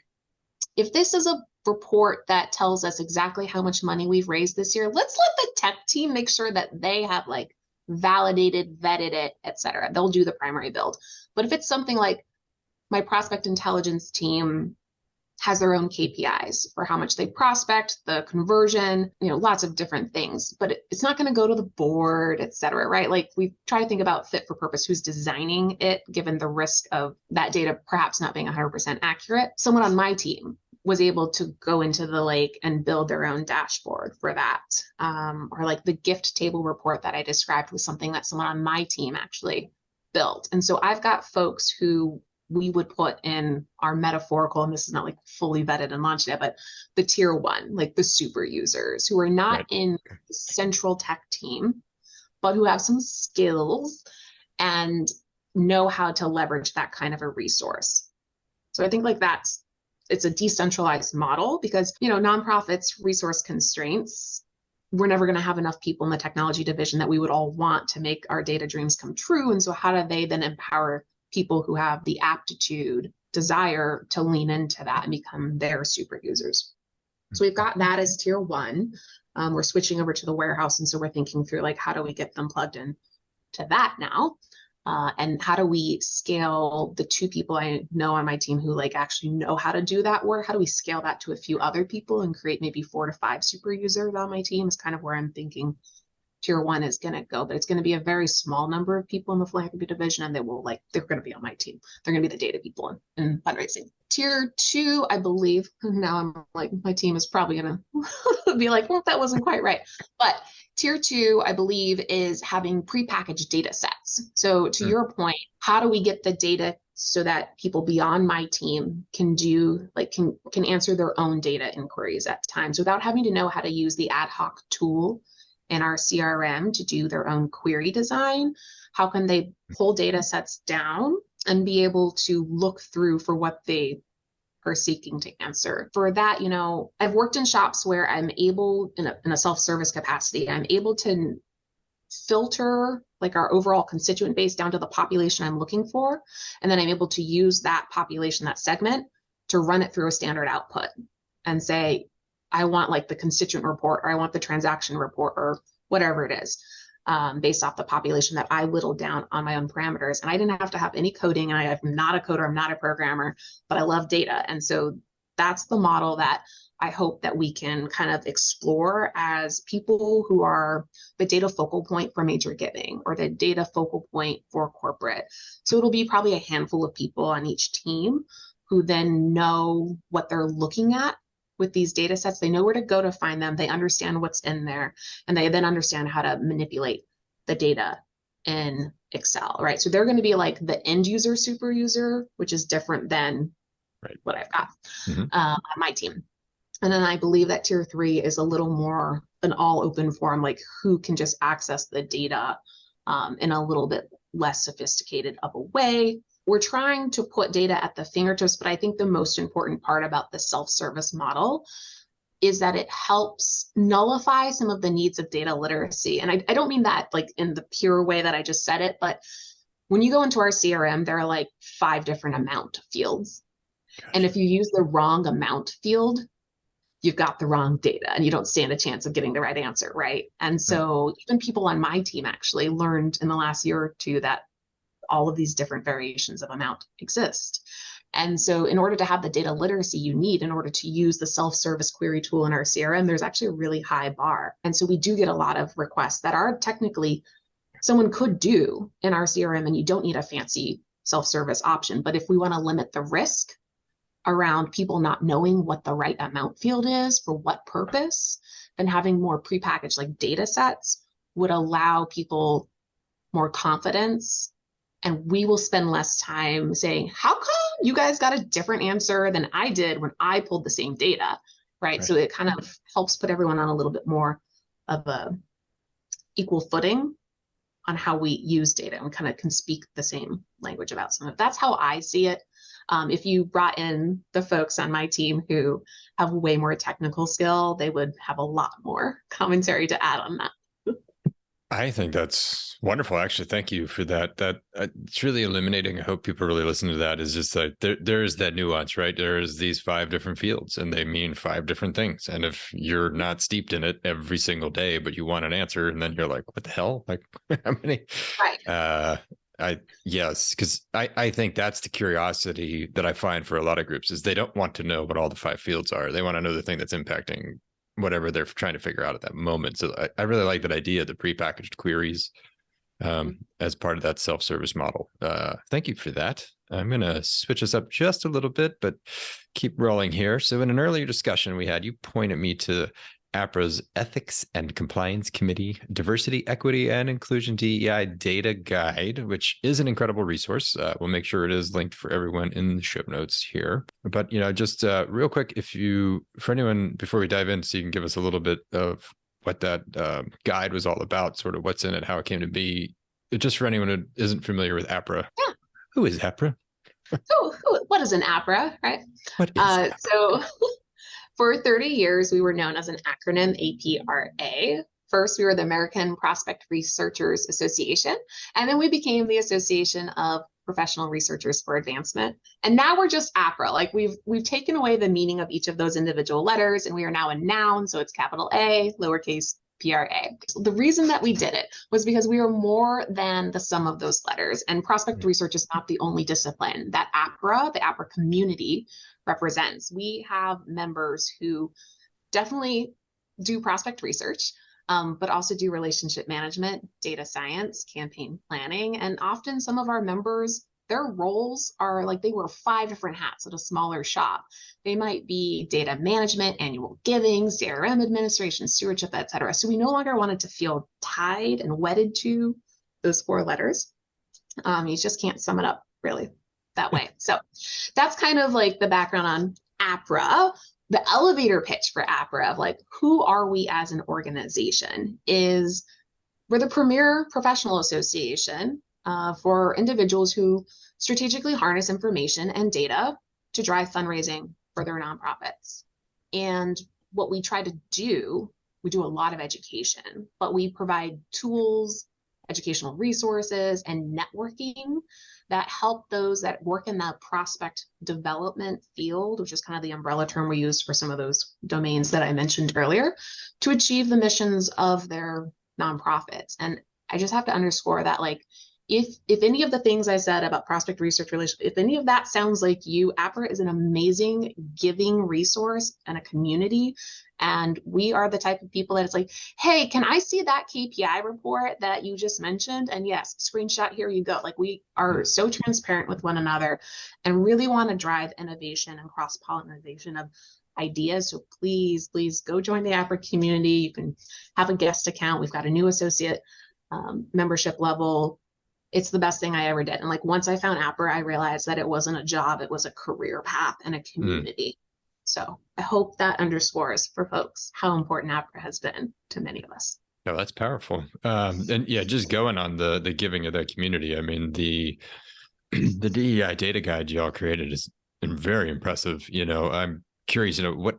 if this is a report that tells us exactly how much money we've raised this year, let's let the tech team make sure that they have like validated, vetted it, etc. They'll do the primary build. But if it's something like my prospect intelligence team has their own KPIs for how much they prospect, the conversion, you know, lots of different things. But it, it's not going to go to the board, et cetera, right? Like we try to think about fit for purpose, who's designing it, given the risk of that data perhaps not being 100% accurate. Someone on my team was able to go into the lake and build their own dashboard for that. Um, or like the gift table report that I described was something that someone on my team actually built. And so I've got folks who we would put in our metaphorical, and this is not like fully vetted and launched yet, but the tier one, like the super users who are not right. in the central tech team, but who have some skills and know how to leverage that kind of a resource. So I think like that's it's a decentralized model because you know nonprofits resource constraints we're never going to have enough people in the technology division that we would all want to make our data dreams come true and so how do they then empower people who have the aptitude, desire to lean into that and become their super users. So we've got that as tier one. Um, we're switching over to the warehouse. And so we're thinking through like, how do we get them plugged in to that now? Uh, and how do we scale the two people I know on my team who like actually know how to do that work? How do we scale that to a few other people and create maybe four to five super users on my team is kind of where I'm thinking tier one is going to go, but it's going to be a very small number of people in the philanthropy division, and they will like they're going to be on my team. They're going to be the data people in, in fundraising. Tier two, I believe. (laughs) Now I'm like my team is probably going (laughs) to be like, well, that wasn't quite right. But tier two, I believe, is having prepackaged data sets. So to mm. your point, how do we get the data so that people beyond my team can do like can can answer their own data inquiries at times without having to know how to use the ad hoc tool in our CRM to do their own query design? How can they pull data sets down and be able to look through for what they are seeking to answer? For that, you know, I've worked in shops where I'm able, in a, in a self-service capacity, I'm able to filter like our overall constituent base down to the population I'm looking for. And then I'm able to use that population, that segment, to run it through a standard output and say, I want like the constituent report or I want the transaction report or whatever it is um, based off the population that I whittled down on my own parameters. And I didn't have to have any coding. And I am not a coder, I'm not a programmer, but I love data. And so that's the model that I hope that we can kind of explore as people who are the data focal point for major giving or the data focal point for corporate. So it'll be probably a handful of people on each team who then know what they're looking at with these data sets. They know where to go to find them. They understand what's in there, and they then understand how to manipulate the data in Excel, right? So they're going to be like the end user super user, which is different than right. what I've got mm-hmm. uh, on my team. And then I believe that tier three is a little more an all open form, like who can just access the data um, in a little bit less sophisticated of a way we're trying to put data at the fingertips, but I think the most important part about the self-service model is that it helps nullify some of the needs of data literacy. And I, I don't mean that like in the pure way that I just said it, but when you go into our CRM, there are like five different amount fields. Gotcha. And if you use the wrong amount field, you've got the wrong data and you don't stand a chance of getting the right answer, right? And so even people on my team actually learned in the last year or two that all of these different variations of amount exist. And so in order to have the data literacy you need in order to use the self-service query tool in our CRM, there's actually a really high bar. And so we do get a lot of requests that are technically someone could do in our CRM and you don't need a fancy self-service option. But if we want to limit the risk around people not knowing what the right amount field is for what purpose, then having more prepackaged like data sets would allow people more confidence and we will spend less time saying, how come you guys got a different answer than I did when I pulled the same data, right? right. So it kind of helps put everyone on a little bit more of a equal footing on how we use data and kind of can speak the same language about some of. That's how I see it. Um, if you brought in the folks on my team who have way more technical skill, they would have a lot more commentary to add on that. I think that's wonderful. Actually, thank you for that. That uh, it's really illuminating. I hope people really listen to that. Is just like there, there is that nuance, right? There's these five different fields, and they mean five different things. And if you're not steeped in it every single day, but you want an answer, and then you're like, "What the hell? Like, (laughs) how many?" Right. Uh, I yes, because I I think that's the curiosity that I find for a lot of groups is they don't want to know what all the five fields are. They want to know the thing that's impacting whatever they're trying to figure out at that moment. So I, I really like that idea, of the prepackaged queries um, as part of that self-service model. Uh, thank you for that. I'm going to switch us up just a little bit, but keep rolling here. So in an earlier discussion we had, you pointed me to APRA's Ethics and Compliance Committee Diversity, Equity, and Inclusion DEI Data Guide, which is an incredible resource. Uh, we'll make sure it is linked for everyone in the show notes here. But you know, just uh, real quick, if you, for anyone, before we dive in, so you can give us a little bit of what that uh, guide was all about, sort of what's in it, how it came to be. Just for anyone who isn't familiar with APRA, yeah. who is APRA? who, who, what is an APRA, right? What is uh, so (laughs) For 30 years, we were known as an acronym APRA. First, we were the American Prospect Researchers Association, and then we became the Association of Professional Researchers for Advancement. And now we're just APRA. Like we've we've taken away the meaning of each of those individual letters, and we are now a noun, so it's capital A, lowercase PRA. The reason that we did it was because we are more than the sum of those letters, and prospect mm-hmm. research is not the only discipline that APRA, the APRA community, represents. We have members who definitely do prospect research, um, but also do relationship management, data science, campaign planning, and often some of our members their roles are like they wear five different hats at a smaller shop. They might be data management, annual giving, CRM administration, stewardship, etc. So we no longer wanted to feel tied and wedded to those four letters. Um, you just can't sum it up really that way. (laughs) So that's kind of like the background on APRA. The elevator pitch for APRA of like, who are we as an organization is we're the premier professional association uh, for individuals who strategically harness information and data to drive fundraising for their nonprofits. And what we try to do, we do a lot of education, but we provide tools, educational resources, and networking that help those that work in the prospect development field, which is kind of the umbrella term we use for some of those domains that I mentioned earlier, to achieve the missions of their nonprofits. And I just have to underscore that, like, if if any of the things I said about prospect research relationship, if any of that sounds like you, APRA is an amazing giving resource and a community. And we are the type of people that it's like, hey, can I see that KPI report that you just mentioned? And yes, screenshot, here you go. Like we are so transparent with one another and really want to drive innovation and cross-pollination of ideas. So please, please go join the APRA community. You can have a guest account. We've got a new associate um, membership level it's the best thing I ever did. And like once I found APRA, I realized that it wasn't a job, it was a career path and a hmm. community. Mm. So I hope that underscores for folks how important APRA has been to many of us. No, that's powerful. Um, and yeah, just going on the the giving of that community. I mean, the (clears throat) the DEI data guide y'all created is very impressive. You know, I'm curious, you know, what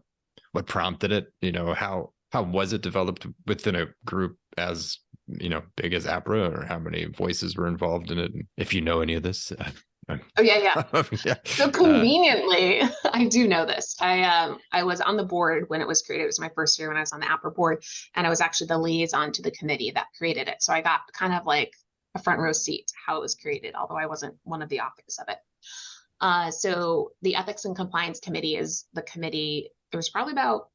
what prompted it? You know, how how was it developed within a group as you know big as APRA, or how many voices were involved in it? And if you know any of this. (laughs) Oh yeah, yeah. (laughs) yeah. So uh, conveniently, uh, (laughs) I do know this. I um I was on the board when it was created. It was my first year when I was on the APRA board, and I was actually the liaison to the committee that created it. So I got kind of like a front row seat to how it was created, although I wasn't one of the authors of it. Uh, so the Ethics and Compliance Committee is the committee. There was probably about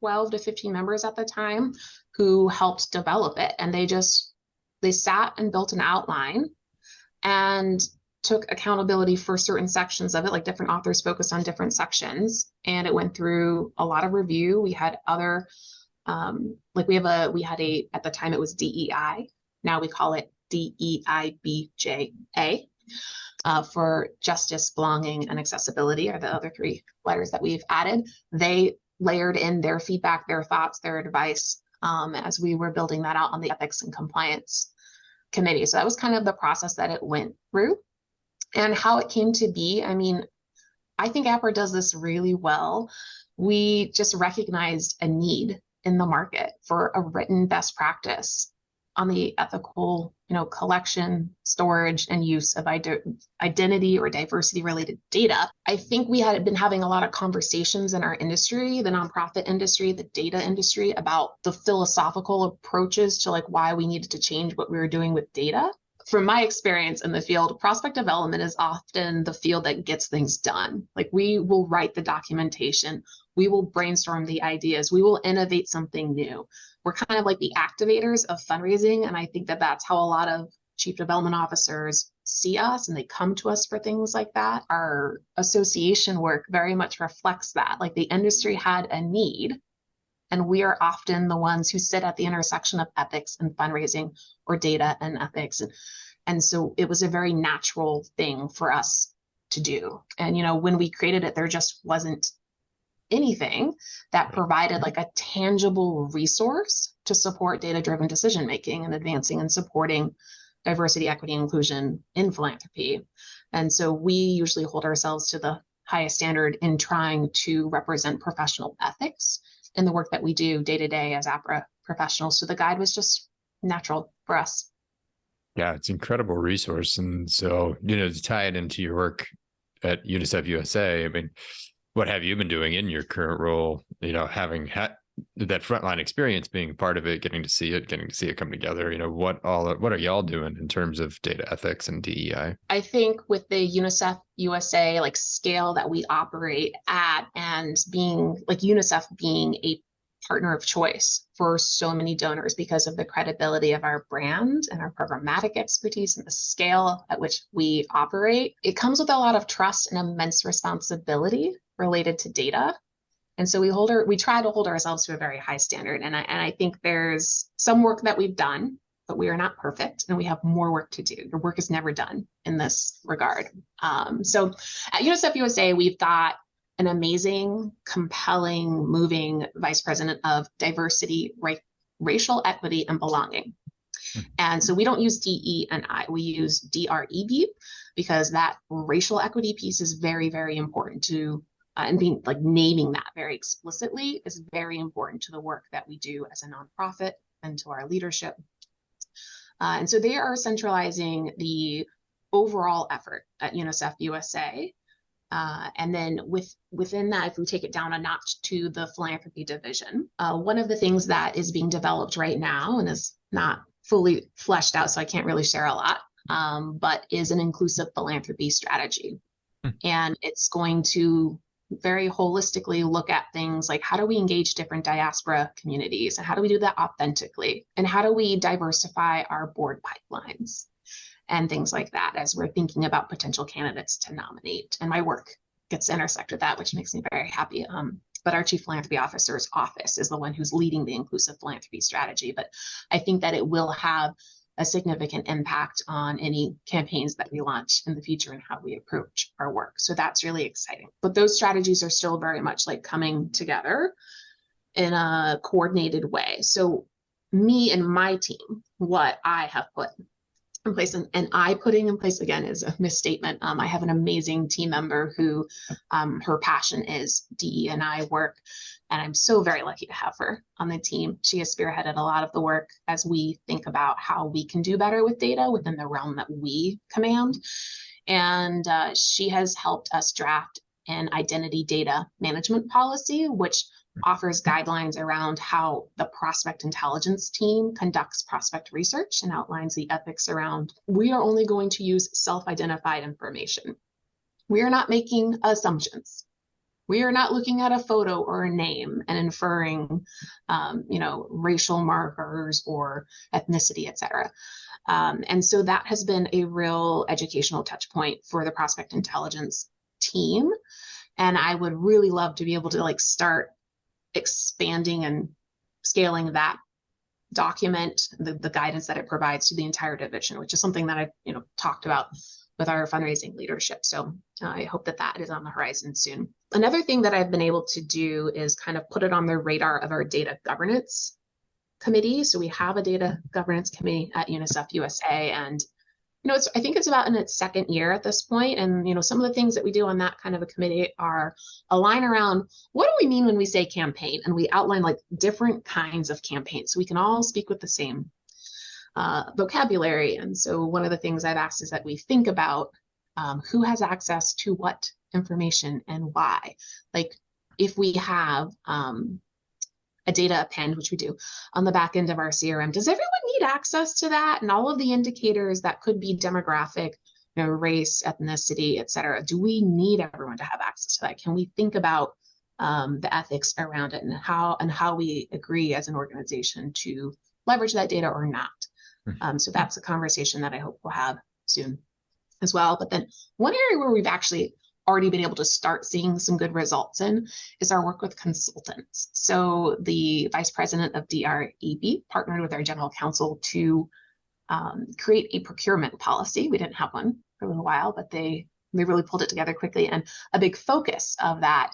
12 to 15 members at the time who helped develop it, and they just they sat and built an outline and took accountability for certain sections of it, like different authors focused on different sections, and it went through a lot of review. We had other, um, like we have a, we had a, at the time it was DEI. Now we call it DEIBJA uh, for justice, belonging, and accessibility are the other three letters that we've added. They layered in their feedback, their thoughts, their advice um, as we were building that out on the ethics and compliance committee. So that was kind of the process that it went through and how it came to be. I mean, I think APRA does this really well. We just recognized a need in the market for a written best practice on the ethical, you know, collection, storage, and use of identity or diversity related data. I think we had been having a lot of conversations in our industry, the nonprofit industry, the data industry, about the philosophical approaches to like why we needed to change what we were doing with data from my experience in the field, prospect development is often the field that gets things done. Like we will write the documentation, we will brainstorm the ideas, we will innovate something new. We're kind of like the activators of fundraising. And I think that that's how a lot of chief development officers see us and they come to us for things like that. Our association work very much reflects that. Like the industry had a need and we are often the ones who sit at the intersection of ethics and fundraising or data and ethics. And, and so it was a very natural thing for us to do. And, you know, when we created it, there just wasn't anything that provided like a tangible resource to support data driven decision making and advancing and supporting diversity, equity, inclusion in philanthropy. And so we usually hold ourselves to the highest standard in trying to represent professional ethics in the work that we do day to day as APRA professionals. So the guide was just natural for us. Yeah, it's an incredible resource. And so, you know, to tie it into your work at UNICEF USA, I mean, what have you been doing in your current role? You know, having had that frontline experience being part of it, getting to see it, getting to see it come together. You know, what all what are y'all doing in terms of data ethics and DEI? I think with the UNICEF USA like scale that we operate at, and being like UNICEF being a partner of choice for so many donors because of the credibility of our brand and our programmatic expertise and the scale at which we operate. It comes with a lot of trust and immense responsibility related to data and so we hold our, we try to hold ourselves to a very high standard. And I, and I think there's some work that we've done, but we are not perfect and we have more work to do. Your work is never done in this regard. Um, so at UNICEF USA, we've got an amazing, compelling, moving vice president of diversity, ra- racial equity, and belonging. And so we don't use DE and I, we use DREB because that racial equity piece is very, very important to uh, and being like naming that very explicitly is very important to the work that we do as a nonprofit and to our leadership. Uh, and so they are centralizing the overall effort at UNICEF USA. Uh, and then with within that, if we take it down a notch to the philanthropy division, uh, one of the things that is being developed right now and is not fully fleshed out, so I can't really share a lot, um, but is an inclusive philanthropy strategy. Hmm. And it's going to very holistically look at things like how do we engage different diaspora communities? And how do we do that authentically? And how do we diversify our board pipelines? And things like that as we're thinking about potential candidates to nominate. And my work gets to intersect with that which makes me very happy. Um, but our chief philanthropy officer's office is the one who's leading the inclusive philanthropy strategy. But i think that it will have a significant impact on any campaigns that we launch in the future and how we approach our work. So that's really exciting. But those strategies are still very much like coming together in a coordinated way. So me and my team, what I have put in place and, and I putting in place again is a misstatement. Um, I have an amazing team member who um, her passion is DE and I work, and I'm so very lucky to have her on the team. She has spearheaded a lot of the work as we think about how we can do better with data within the realm that we command. And uh, she has helped us draft an identity data management policy, which offers guidelines around how the prospect intelligence team conducts prospect research and outlines the ethics around we are only going to use self-identified information. We are not making assumptions. We are not looking at a photo or a name and inferring, um, you know, racial markers or ethnicity, et cetera. Um, and so that has been a real educational touch point for the prospect intelligence team. And I would really love to be able to like start expanding and scaling that document, the, the guidance that it provides to the entire division, which is something that I've you know talked about with our fundraising leadership. So uh, I hope that that is on the horizon soon. Another thing that I've been able to do is kind of put it on the radar of our data governance committee. So we have a data governance committee at UNICEF USA, and you know, it's I think it's about in its second year at this point. and you know, some of the things that we do on that kind of a committee are align around what do we mean when we say campaign, and we outline like different kinds of campaigns, so we can all speak with the same uh, vocabulary. And so, one of the things I've asked is that we think about um, who has access to what information and why. Like, if we have um, a data append, which we do on the back end of our CRM. Does everyone need access to that and all of the indicators that could be demographic, you know, race, ethnicity, et cetera? Do we need everyone to have access to that? Can we think about um, the ethics around it and how and how we agree as an organization to leverage that data or not? Mm-hmm. Um, so that's a conversation that I hope we'll have soon as well. But then one area where we've actually already been able to start seeing some good results in is our work with consultants. So the vice president of DREB partnered with our general counsel to um, create a procurement policy. We didn't have one for a little while, but they they really pulled it together quickly. And a big focus of that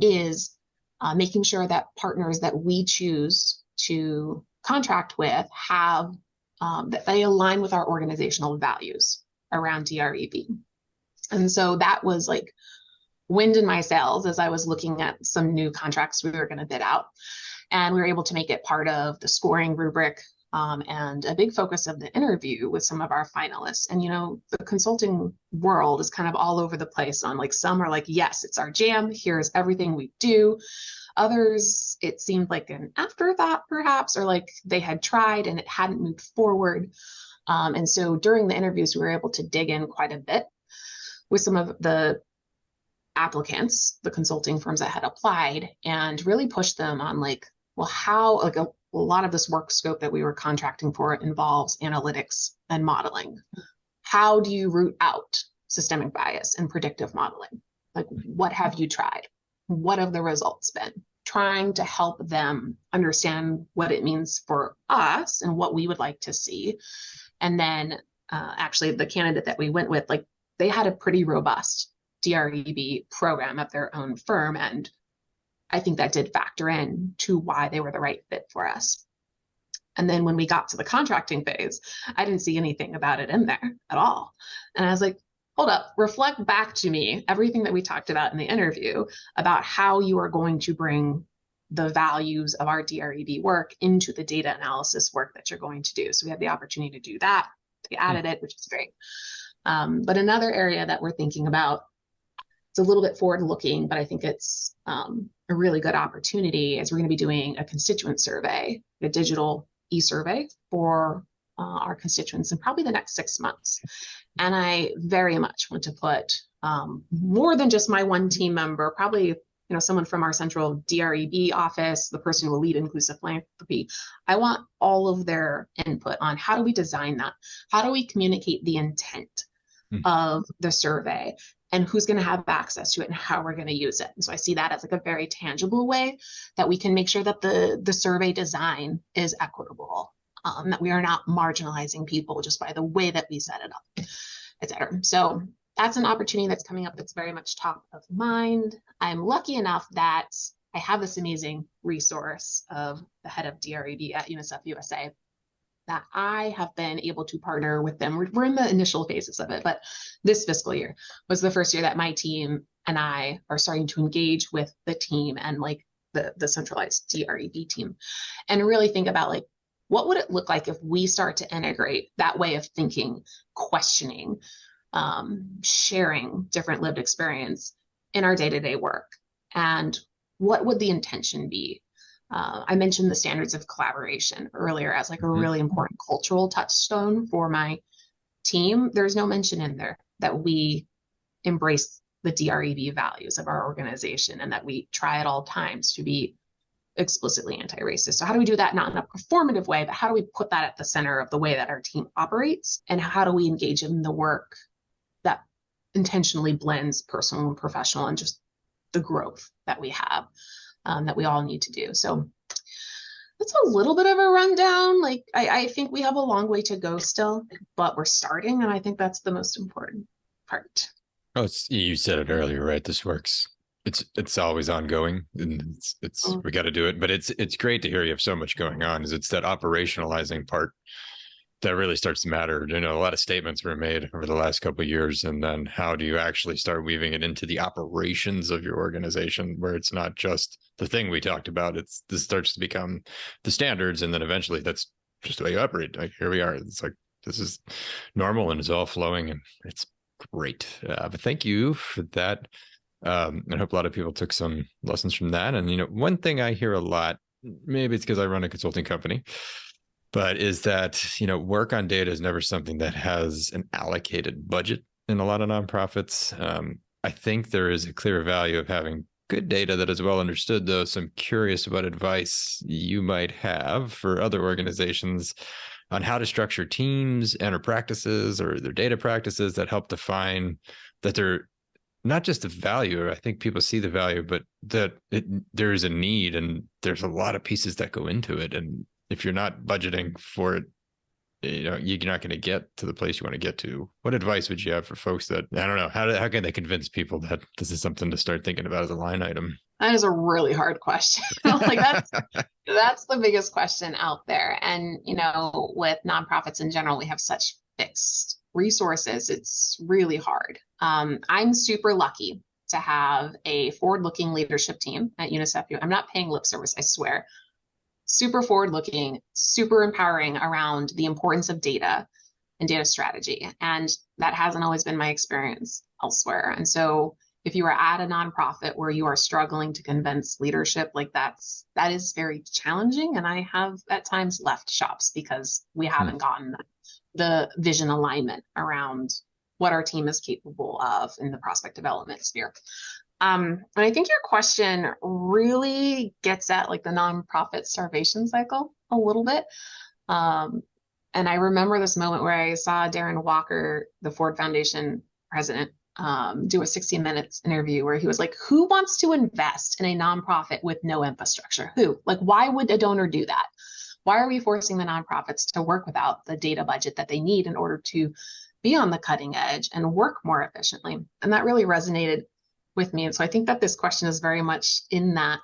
is uh, making sure that partners that we choose to contract with have um, that they align with our organizational values around DREB. And so that was like wind in my sails as I was looking at some new contracts we were going to bid out. And we were able to make it part of the scoring rubric um, and a big focus of the interview with some of our finalists. And, you know, the consulting world is kind of all over the place on like some are like, yes, it's our jam. Here's everything we do. Others, it seemed like an afterthought, perhaps, or like they had tried and it hadn't moved forward. Um, and so during the interviews, we were able to dig in quite a bit with some of the applicants, the consulting firms that had applied, and really pushed them on like, well, how like a, a lot of this work scope that we were contracting for involves analytics and modeling. How do you root out systemic bias and predictive modeling? Like, what have you tried? What have the results been? Trying to help them understand what it means for us and what we would like to see. And then, uh, actually, the candidate that we went with, like, they had a pretty robust DREB program at their own firm. And I think that did factor in to why they were the right fit for us. And then when we got to the contracting phase, I didn't see anything about it in there at all. And I was like, hold up, reflect back to me everything that we talked about in the interview about how you are going to bring the values of our DREB work into the data analysis work that you're going to do. So we had the opportunity to do that. We added it, which is great. Um, but another area that we're thinking about, it's a little bit forward looking, but I think it's um, a really good opportunity is we're going to be doing a constituent survey, a digital e-survey for uh, our constituents in probably the next six months. And I very much want to put um, more than just my one team member, probably you know someone from our central DREB office, the person who will lead inclusive philanthropy. I want all of their input on how do we design that? How do we communicate the intent? mm. of the survey and who's going to have access to it and how we're going to use it. And so I see that as like a very tangible way that we can make sure that the the survey design is equitable, um, that we are not marginalizing people just by the way that we set it up, et cetera. So that's an opportunity that's coming up that's very much top of mind. I'm lucky enough that I have this amazing resource of the head of DREB at UNICEF USA that I have been able to partner with them. We're, we're in the initial phases of it, but this fiscal year was the first year that my team and I are starting to engage with the team and like the, the centralized DREB team and really think about like, what would it look like if we start to integrate that way of thinking, questioning, um, sharing different lived experience in our day-to-day work? And what would the intention be? Uh, I mentioned the standards of collaboration earlier as like a mm-hmm. really important cultural touchstone for my team. There's no mention in there that we embrace the DREB values of our organization and that we try at all times to be explicitly anti-racist. So how do we do that not in a performative way, but how do we put that at the center of the way that our team operates and how do we engage in the work that intentionally blends personal and professional and just the growth that we have um, that we all need to do. So that's a little bit of a rundown. Like I, I think we have a long way to go still, but we're starting, and I think that's the most important part. Oh, you said it earlier, right? This works. It's it's always ongoing, and it's it's mm. we got to do it. But it's it's great to hear you have so much going on. Is it's that operationalizing part that really starts to matter. You know, a lot of statements were made over the last couple of years, and then how do you actually start weaving it into the operations of your organization, where it's not just the thing we talked about. It's this starts to become the standards, and then eventually that's just the way you operate. Like here we are. It's like this is normal and it's all flowing, and it's great. Uh, but thank you for that. Um, I hope a lot of people took some lessons from that. And you know, one thing I hear a lot, maybe it's because I run a consulting company but is that you know work on data is never something that has an allocated budget in a lot of nonprofits um, i think there is a clear value of having good data that is well understood though so i'm curious what advice you might have for other organizations on how to structure teams and or practices or their data practices that help define that they're not just the value i think people see the value but that it, there is a need and there's a lot of pieces that go into it and if you're not budgeting for it, you know, you're not going to get to the place you want to get to. What advice would you have for folks that I don't know how do, how can they convince people that this is something to start thinking about as a line item? That is a really hard question. (laughs) like that's (laughs) that's the biggest question out there. And you know, with nonprofits in general, we have such fixed resources. It's really hard. Um, I'm super lucky to have a forward-looking leadership team at UNICEF. I'm not paying lip service, I swear super forward looking, super empowering around the importance of data and data strategy. And that hasn't always been my experience elsewhere. And so if you are at a nonprofit where you are struggling to convince leadership, like that's that is very challenging. And I have at times left shops because we hmm. haven't gotten the vision alignment around what our team is capable of in the prospect development sphere. Um, and I think your question really gets at like the nonprofit starvation cycle a little bit. Um, and I remember this moment where I saw Darren Walker, the Ford Foundation president, um, do a 60 minutes interview where he was like, Who wants to invest in a nonprofit with no infrastructure? Who? Like, why would a donor do that? Why are we forcing the nonprofits to work without the data budget that they need in order to be on the cutting edge and work more efficiently? And that really resonated with me. And so I think that this question is very much in that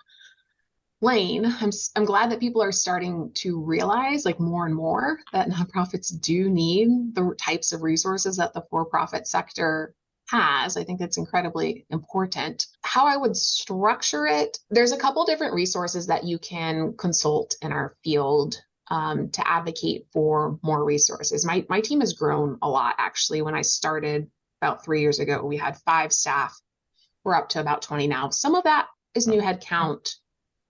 lane. I'm, I'm glad that people are starting to realize like more and more that nonprofits do need the types of resources that the for-profit sector has. I think that's incredibly important. How I would structure it, there's a couple different resources that you can consult in our field um, to advocate for more resources. My, my team has grown a lot actually. When I started about three years ago, we had five staff we're up to about 20 now. Some of that is new headcount.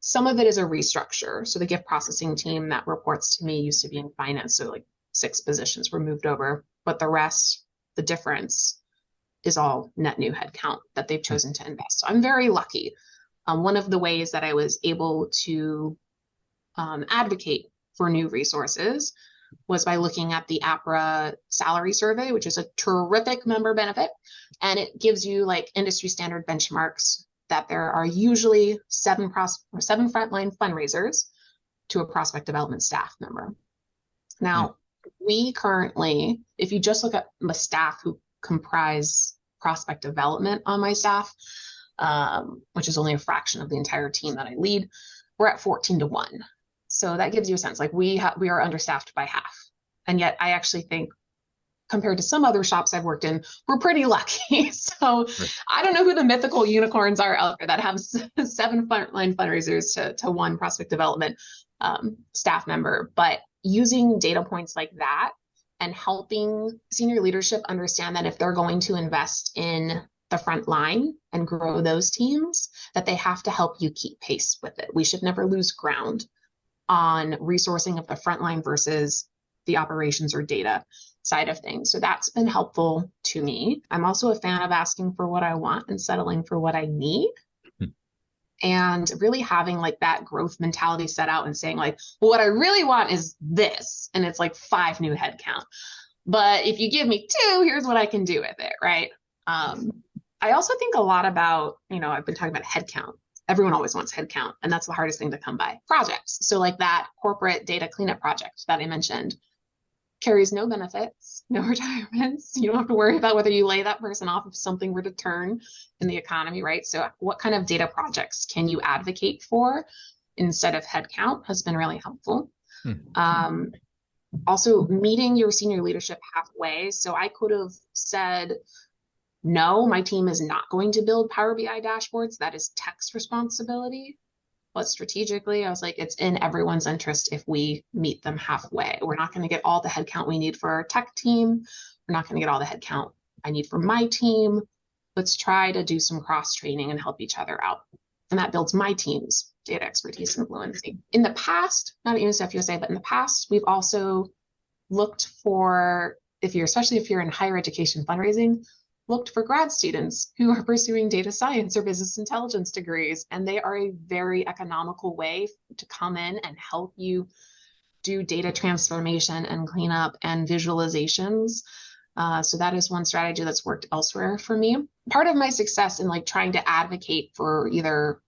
Some of it is a restructure. So the gift processing team that reports to me used to be in finance. So like six positions were moved over, but the rest, the difference is all net new headcount that they've chosen to invest. So I'm very lucky. Um, one of the ways that I was able to um, advocate for new resources was by looking at the APRA salary survey, which is a terrific member benefit. And it gives you like industry standard benchmarks that there are usually seven pros- or seven frontline fundraisers to a prospect development staff member. Now, mm. we currently, if you just look at the staff who comprise prospect development on my staff, um, which is only a fraction of the entire team that I lead, we're at 14 to 1. So that gives you a sense like we have we are understaffed by half. And yet I actually think compared to some other shops I've worked in, we're pretty lucky. (laughs) so right. I don't know who the mythical unicorns are out there that have (laughs) seven frontline fundraisers to, to one prospect development um, staff member, but using data points like that and helping senior leadership understand that if they're going to invest in the front line and grow those teams, that they have to help you keep pace with it. We should never lose ground on resourcing of the front line versus the operations or data side of things. So that's been helpful to me. I'm also a fan of asking for what I want and settling for what I need. Hmm. And really having like that growth mentality set out and saying, like, well, what I really want is this. And it's like five new headcount. But if you give me two, here's what I can do with it. Right. Um, I also think a lot about, you know, I've been talking about headcount. Everyone always wants headcount, and that's the hardest thing to come by. Projects. So, like that corporate data cleanup project that I mentioned carries no benefits, no (laughs) retirements. You don't have to worry about whether you lay that person off if something were to turn in the economy, right? So, what kind of data projects can you advocate for instead of headcount has been really helpful. Mm-hmm. Um, also, meeting your senior leadership halfway. So, I could have said, no, my team is not going to build Power BI dashboards. That is tech's responsibility. But strategically, I was like, it's in everyone's interest if we meet them halfway. We're not going to get all the headcount we need for our tech team. We're not going to get all the headcount I need for my team. Let's try to do some cross training and help each other out. And that builds my team's data expertise and fluency. In the past, not at UNICEF USA, but in the past, we've also looked for, if you're, especially if you're in higher education fundraising, looked for grad students who are pursuing data science or business intelligence degrees, and they are a very economical way to come in and help you do data transformation and cleanup and visualizations. Uh, so that is one strategy that's worked elsewhere for me. Part of my success in like trying to advocate for either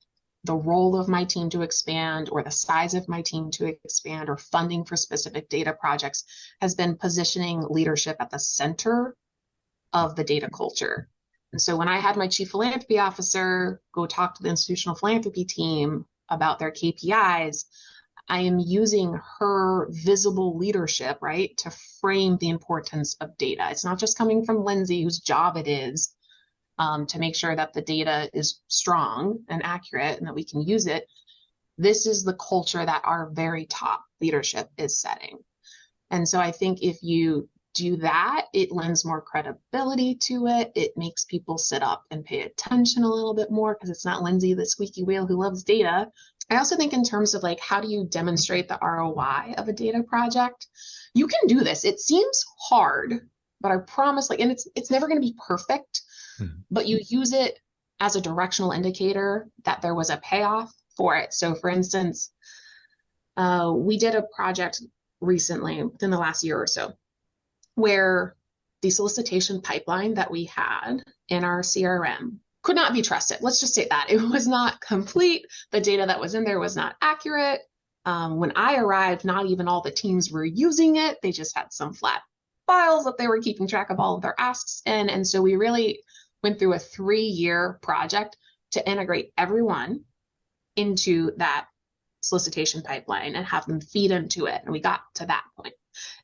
the role of my team to expand or the size of my team to expand or funding for specific data projects has been positioning leadership at the center of the data culture. And so when I had my chief philanthropy officer go talk to the institutional philanthropy team about their KPIs, I am using her visible leadership, right, to frame the importance of data. It's not just coming from Lindsay, whose job it is um, to make sure that the data is strong and accurate and that we can use it. This is the culture that our very top leadership is setting. And so I think if you do that, it lends more credibility to it. It makes people sit up and pay attention a little bit more because it's not Lindsay, the squeaky wheel who loves data. I also think in terms of like how do you demonstrate the ROI of a data project? You can do this. It seems hard, but I promise like and it's it's never going to be perfect, mm-hmm. but you use it as a directional indicator that there was a payoff for it. So for instance, uh, we did a project recently within the last year or so where the solicitation pipeline that we had in our CRM could not be trusted. Let's just say that it was not complete. The data that was in there was not accurate. Um, when I arrived, not even all the teams were using it. They just had some flat files that they were keeping track of all of their asks in. And so we really went through a three year project to integrate everyone into that solicitation pipeline and have them feed into it. And we got to that point.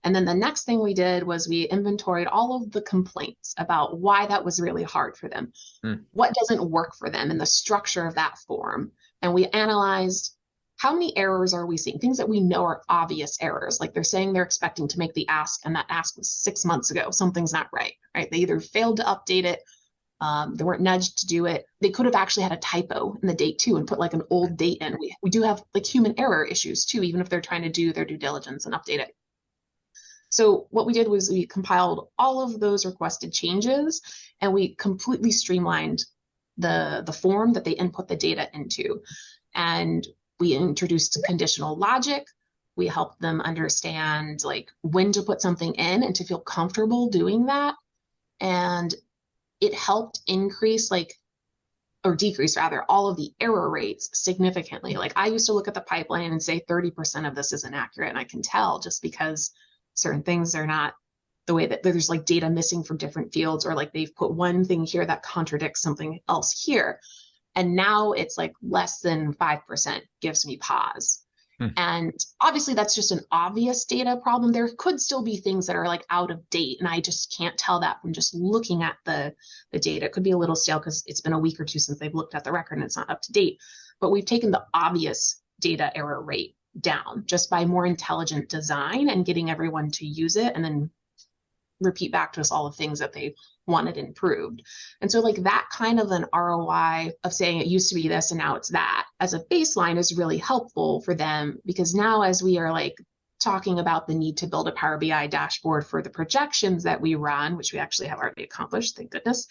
And then the next thing we did was we inventoried all of the complaints about why that was really hard for them, mm. what doesn't work for them, and the structure of that form. And we analyzed how many errors are we seeing? Things that we know are obvious errors, like they're saying they're expecting to make the ask, and that ask was six months ago. Something's not right, right? They either failed to update it, um, they weren't nudged to do it. They could have actually had a typo in the date too and put like an old date in. We, we do have like human error issues too, even if they're trying to do their due diligence and update it. So what we did was we compiled all of those requested changes and we completely streamlined the, the form that they input the data into. And we introduced conditional logic. We helped them understand like when to put something in and to feel comfortable doing that. And it helped increase like or decrease rather all of the error rates significantly. Like I used to look at the pipeline and say 30% of this is inaccurate and I can tell just because certain things they're not the way that there's like data missing from different fields or like they've put one thing here that contradicts something else here and now it's like less than 5% gives me pause Hmm. And obviously, that's just an obvious data problem. There could still be things that are like out of date, and I just can't tell that from just looking at the, the data. It could be a little stale because it's been a week or two since they've looked at the record and it's not up to date. But we've taken the obvious data error rate down just by more intelligent design and getting everyone to use it and then repeat back to us all the things that they wanted improved. And so like that kind of an ROI of saying it used to be this and now it's that as a baseline is really helpful for them because now as we are like talking about the need to build a Power BI dashboard for the projections that we run, which we actually have already accomplished, thank goodness.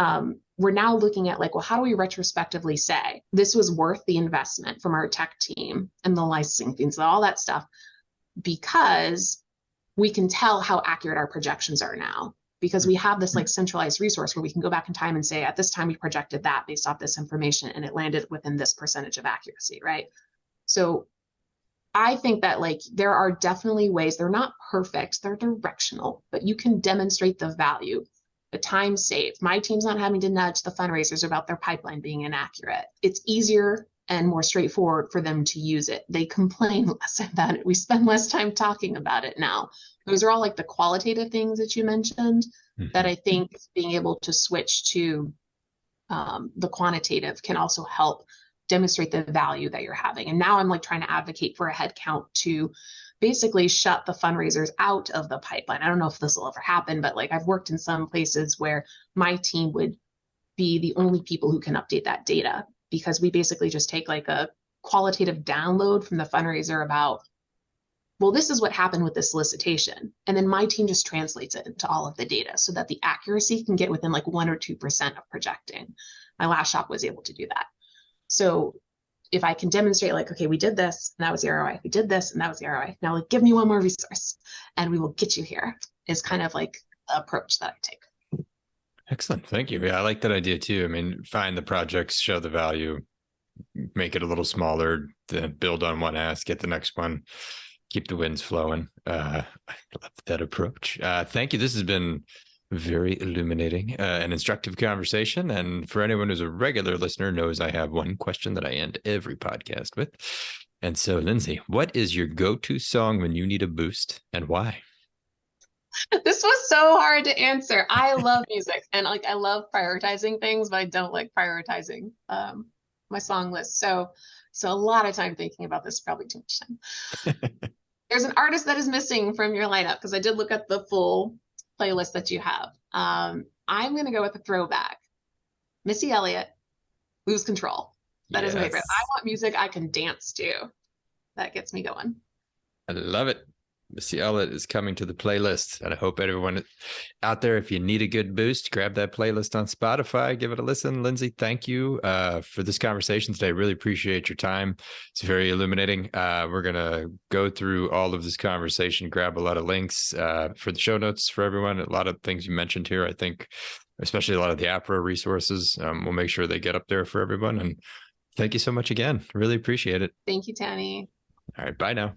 Um, we're now looking at like, well, how do we retrospectively say this was worth the investment from our tech team and the licensing fees and all that stuff because we can tell how accurate our projections are now because we have this like centralized resource where we can go back in time and say at this time we projected that based off this information and it landed within this percentage of accuracy right? So i think that like there are definitely ways they're not perfect they're directional but you can demonstrate the value the time saved my team's not having to nudge the fundraisers about their pipeline being inaccurate it's easier and more straightforward for them to use it. They complain (laughs) less about it. We spend less time talking about it now. Those are all like the qualitative things that you mentioned mm-hmm. that I think being able to switch to um, the quantitative can also help demonstrate the value that you're having. And now I'm like trying to advocate for a head count to basically shut the fundraisers out of the pipeline. I don't know if this will ever happen, but like I've worked in some places where my team would be the only people who can update that data because we basically just take like a qualitative download from the fundraiser about well this is what happened with the solicitation and then my team just translates it into all of the data so that the accuracy can get within like 1 or 2% of projecting my last shop was able to do that so if i can demonstrate like okay we did this and that was the roi we did this and that was the roi now like give me one more resource and we will get you here is kind of like the approach that i take Excellent. Thank you. Yeah, I like that idea too. I mean, find the projects, show the value, make it a little smaller, then build on one ask, get the next one, keep the winds flowing. Uh, I love that approach. Uh, thank you. This has been very illuminating uh, and instructive conversation. And for anyone who's a regular listener knows I have one question that I end every podcast with. And so, Lindsay, what is your go-to song when you need a boost and why? (laughs) this was so hard to answer. I love music and like I love prioritizing things, but I don't like prioritizing um, my song list. So so a lot of time thinking about this, probably too much time. (laughs) There's an artist that is missing from your lineup because I did look at the full playlist that you have. Um, I'm gonna go with a throwback. Missy Elliott, Lose Control. That yes. is my favorite. I want music I can dance to. That gets me going. I love it. Missy Elliott is coming to the playlist. And I hope everyone out there, if you need a good boost, grab that playlist on Spotify, give it a listen. Lindsay, thank you uh, for this conversation today. Really appreciate your time. It's very illuminating. Uh, we're going to go through all of this conversation, grab a lot of links uh, for the show notes for everyone. A lot of things you mentioned here, I think, especially a lot of the APRA resources. Um, we'll make sure they get up there for everyone. And thank you so much again. Really appreciate it. Thank you, Tanny. All right. Bye now.